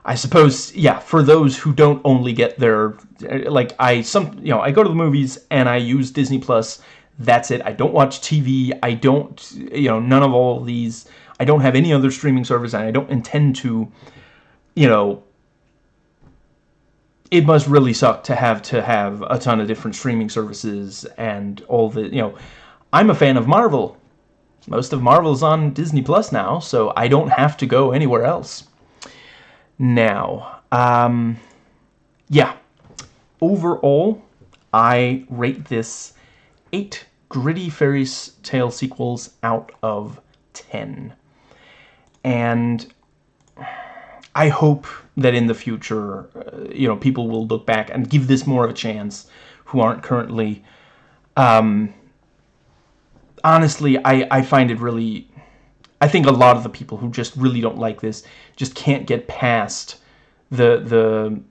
I suppose, yeah, for those who don't only get their, like, I, some, you know, I go to the movies and I use Disney Plus, that's it. I don't watch TV, I don't, you know, none of all these, I don't have any other streaming service, and I don't intend to, you know, it must really suck to have to have a ton of different streaming services and all the, you know, I'm a fan of Marvel, most of Marvel's on Disney Plus now, so I don't have to go anywhere else. Now, um, yeah, overall, I rate this 8 gritty fairy tale sequels out of 10. And I hope that in the future, uh, you know, people will look back and give this more of a chance who aren't currently. Um, honestly, I, I find it really... I think a lot of the people who just really don't like this just can't get past the, the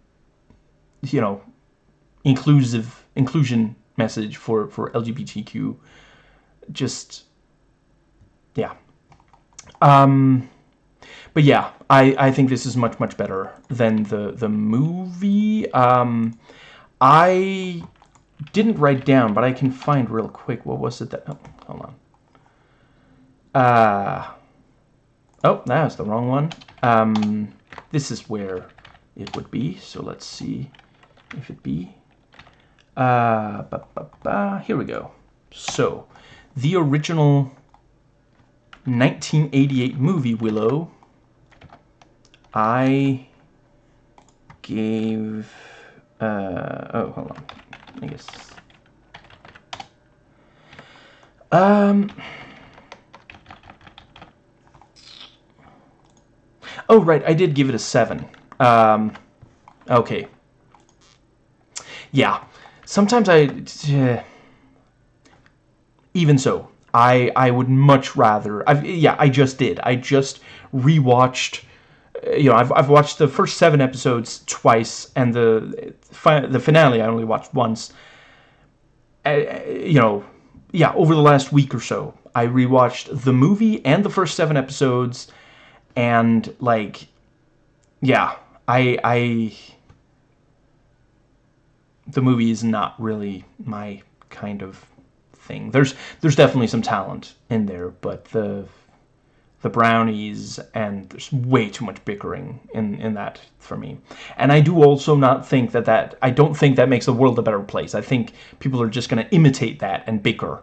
you know, inclusive inclusion message for, for LGBTQ. Just, yeah. Um, but yeah, I, I think this is much, much better than the, the movie. Um, I didn't write down, but I can find real quick. What was it that... Oh, hold on. Uh, oh, that was the wrong one. Um, this is where it would be. So let's see if it be. Uh. Here we go. So, the original 1988 movie Willow, I gave... Uh, oh, hold on. I guess. Um. Oh, right, I did give it a 7. Um, okay. Yeah. Sometimes I... Uh, even so, I I would much rather... I've, yeah, I just did. I just rewatched you know, I've, I've watched the first seven episodes twice, and the the finale I only watched once. Uh, you know, yeah, over the last week or so, I rewatched the movie and the first seven episodes, and like, yeah, I I the movie is not really my kind of thing. There's there's definitely some talent in there, but the the brownies, and there's way too much bickering in, in that for me. And I do also not think that that, I don't think that makes the world a better place. I think people are just going to imitate that and bicker.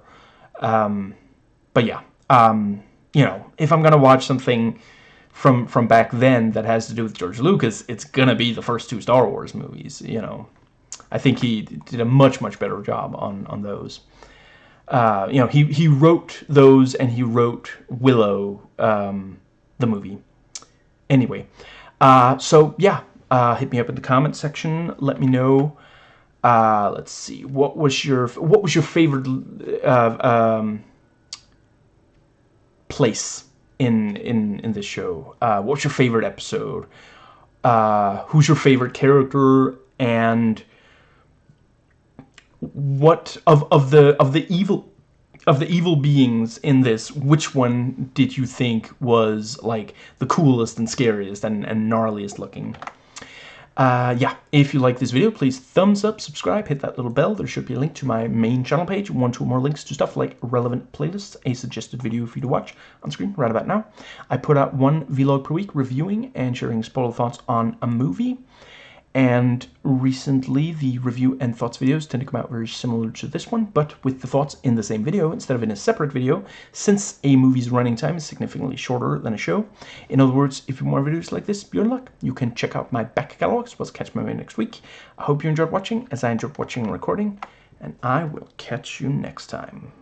Um, but yeah, um, you know, if I'm going to watch something from from back then that has to do with George Lucas, it's going to be the first two Star Wars movies, you know. I think he did a much, much better job on, on those uh, you know, he, he wrote those and he wrote Willow, um, the movie. Anyway, uh, so yeah, uh, hit me up in the comment section. Let me know. Uh, let's see. What was your what was your favorite uh, um, place in in in this show? Uh, what's your favorite episode? Who's your favorite character? And what of of the of the evil of the evil beings in this, which one did you think was like the coolest and scariest and, and gnarliest looking? Uh, yeah, if you like this video, please thumbs up, subscribe, hit that little bell. There should be a link to my main channel page, one, two more links to stuff like relevant playlists, a suggested video for you to watch on screen right about now. I put out one vlog per week reviewing and sharing spoiler thoughts on a movie. And recently, the review and thoughts videos tend to come out very similar to this one, but with the thoughts in the same video instead of in a separate video, since a movie's running time is significantly shorter than a show. In other words, if you want videos like this, you're in luck. You can check out my back catalog well as catch my video next week. I hope you enjoyed watching, as I enjoyed watching and recording, and I will catch you next time.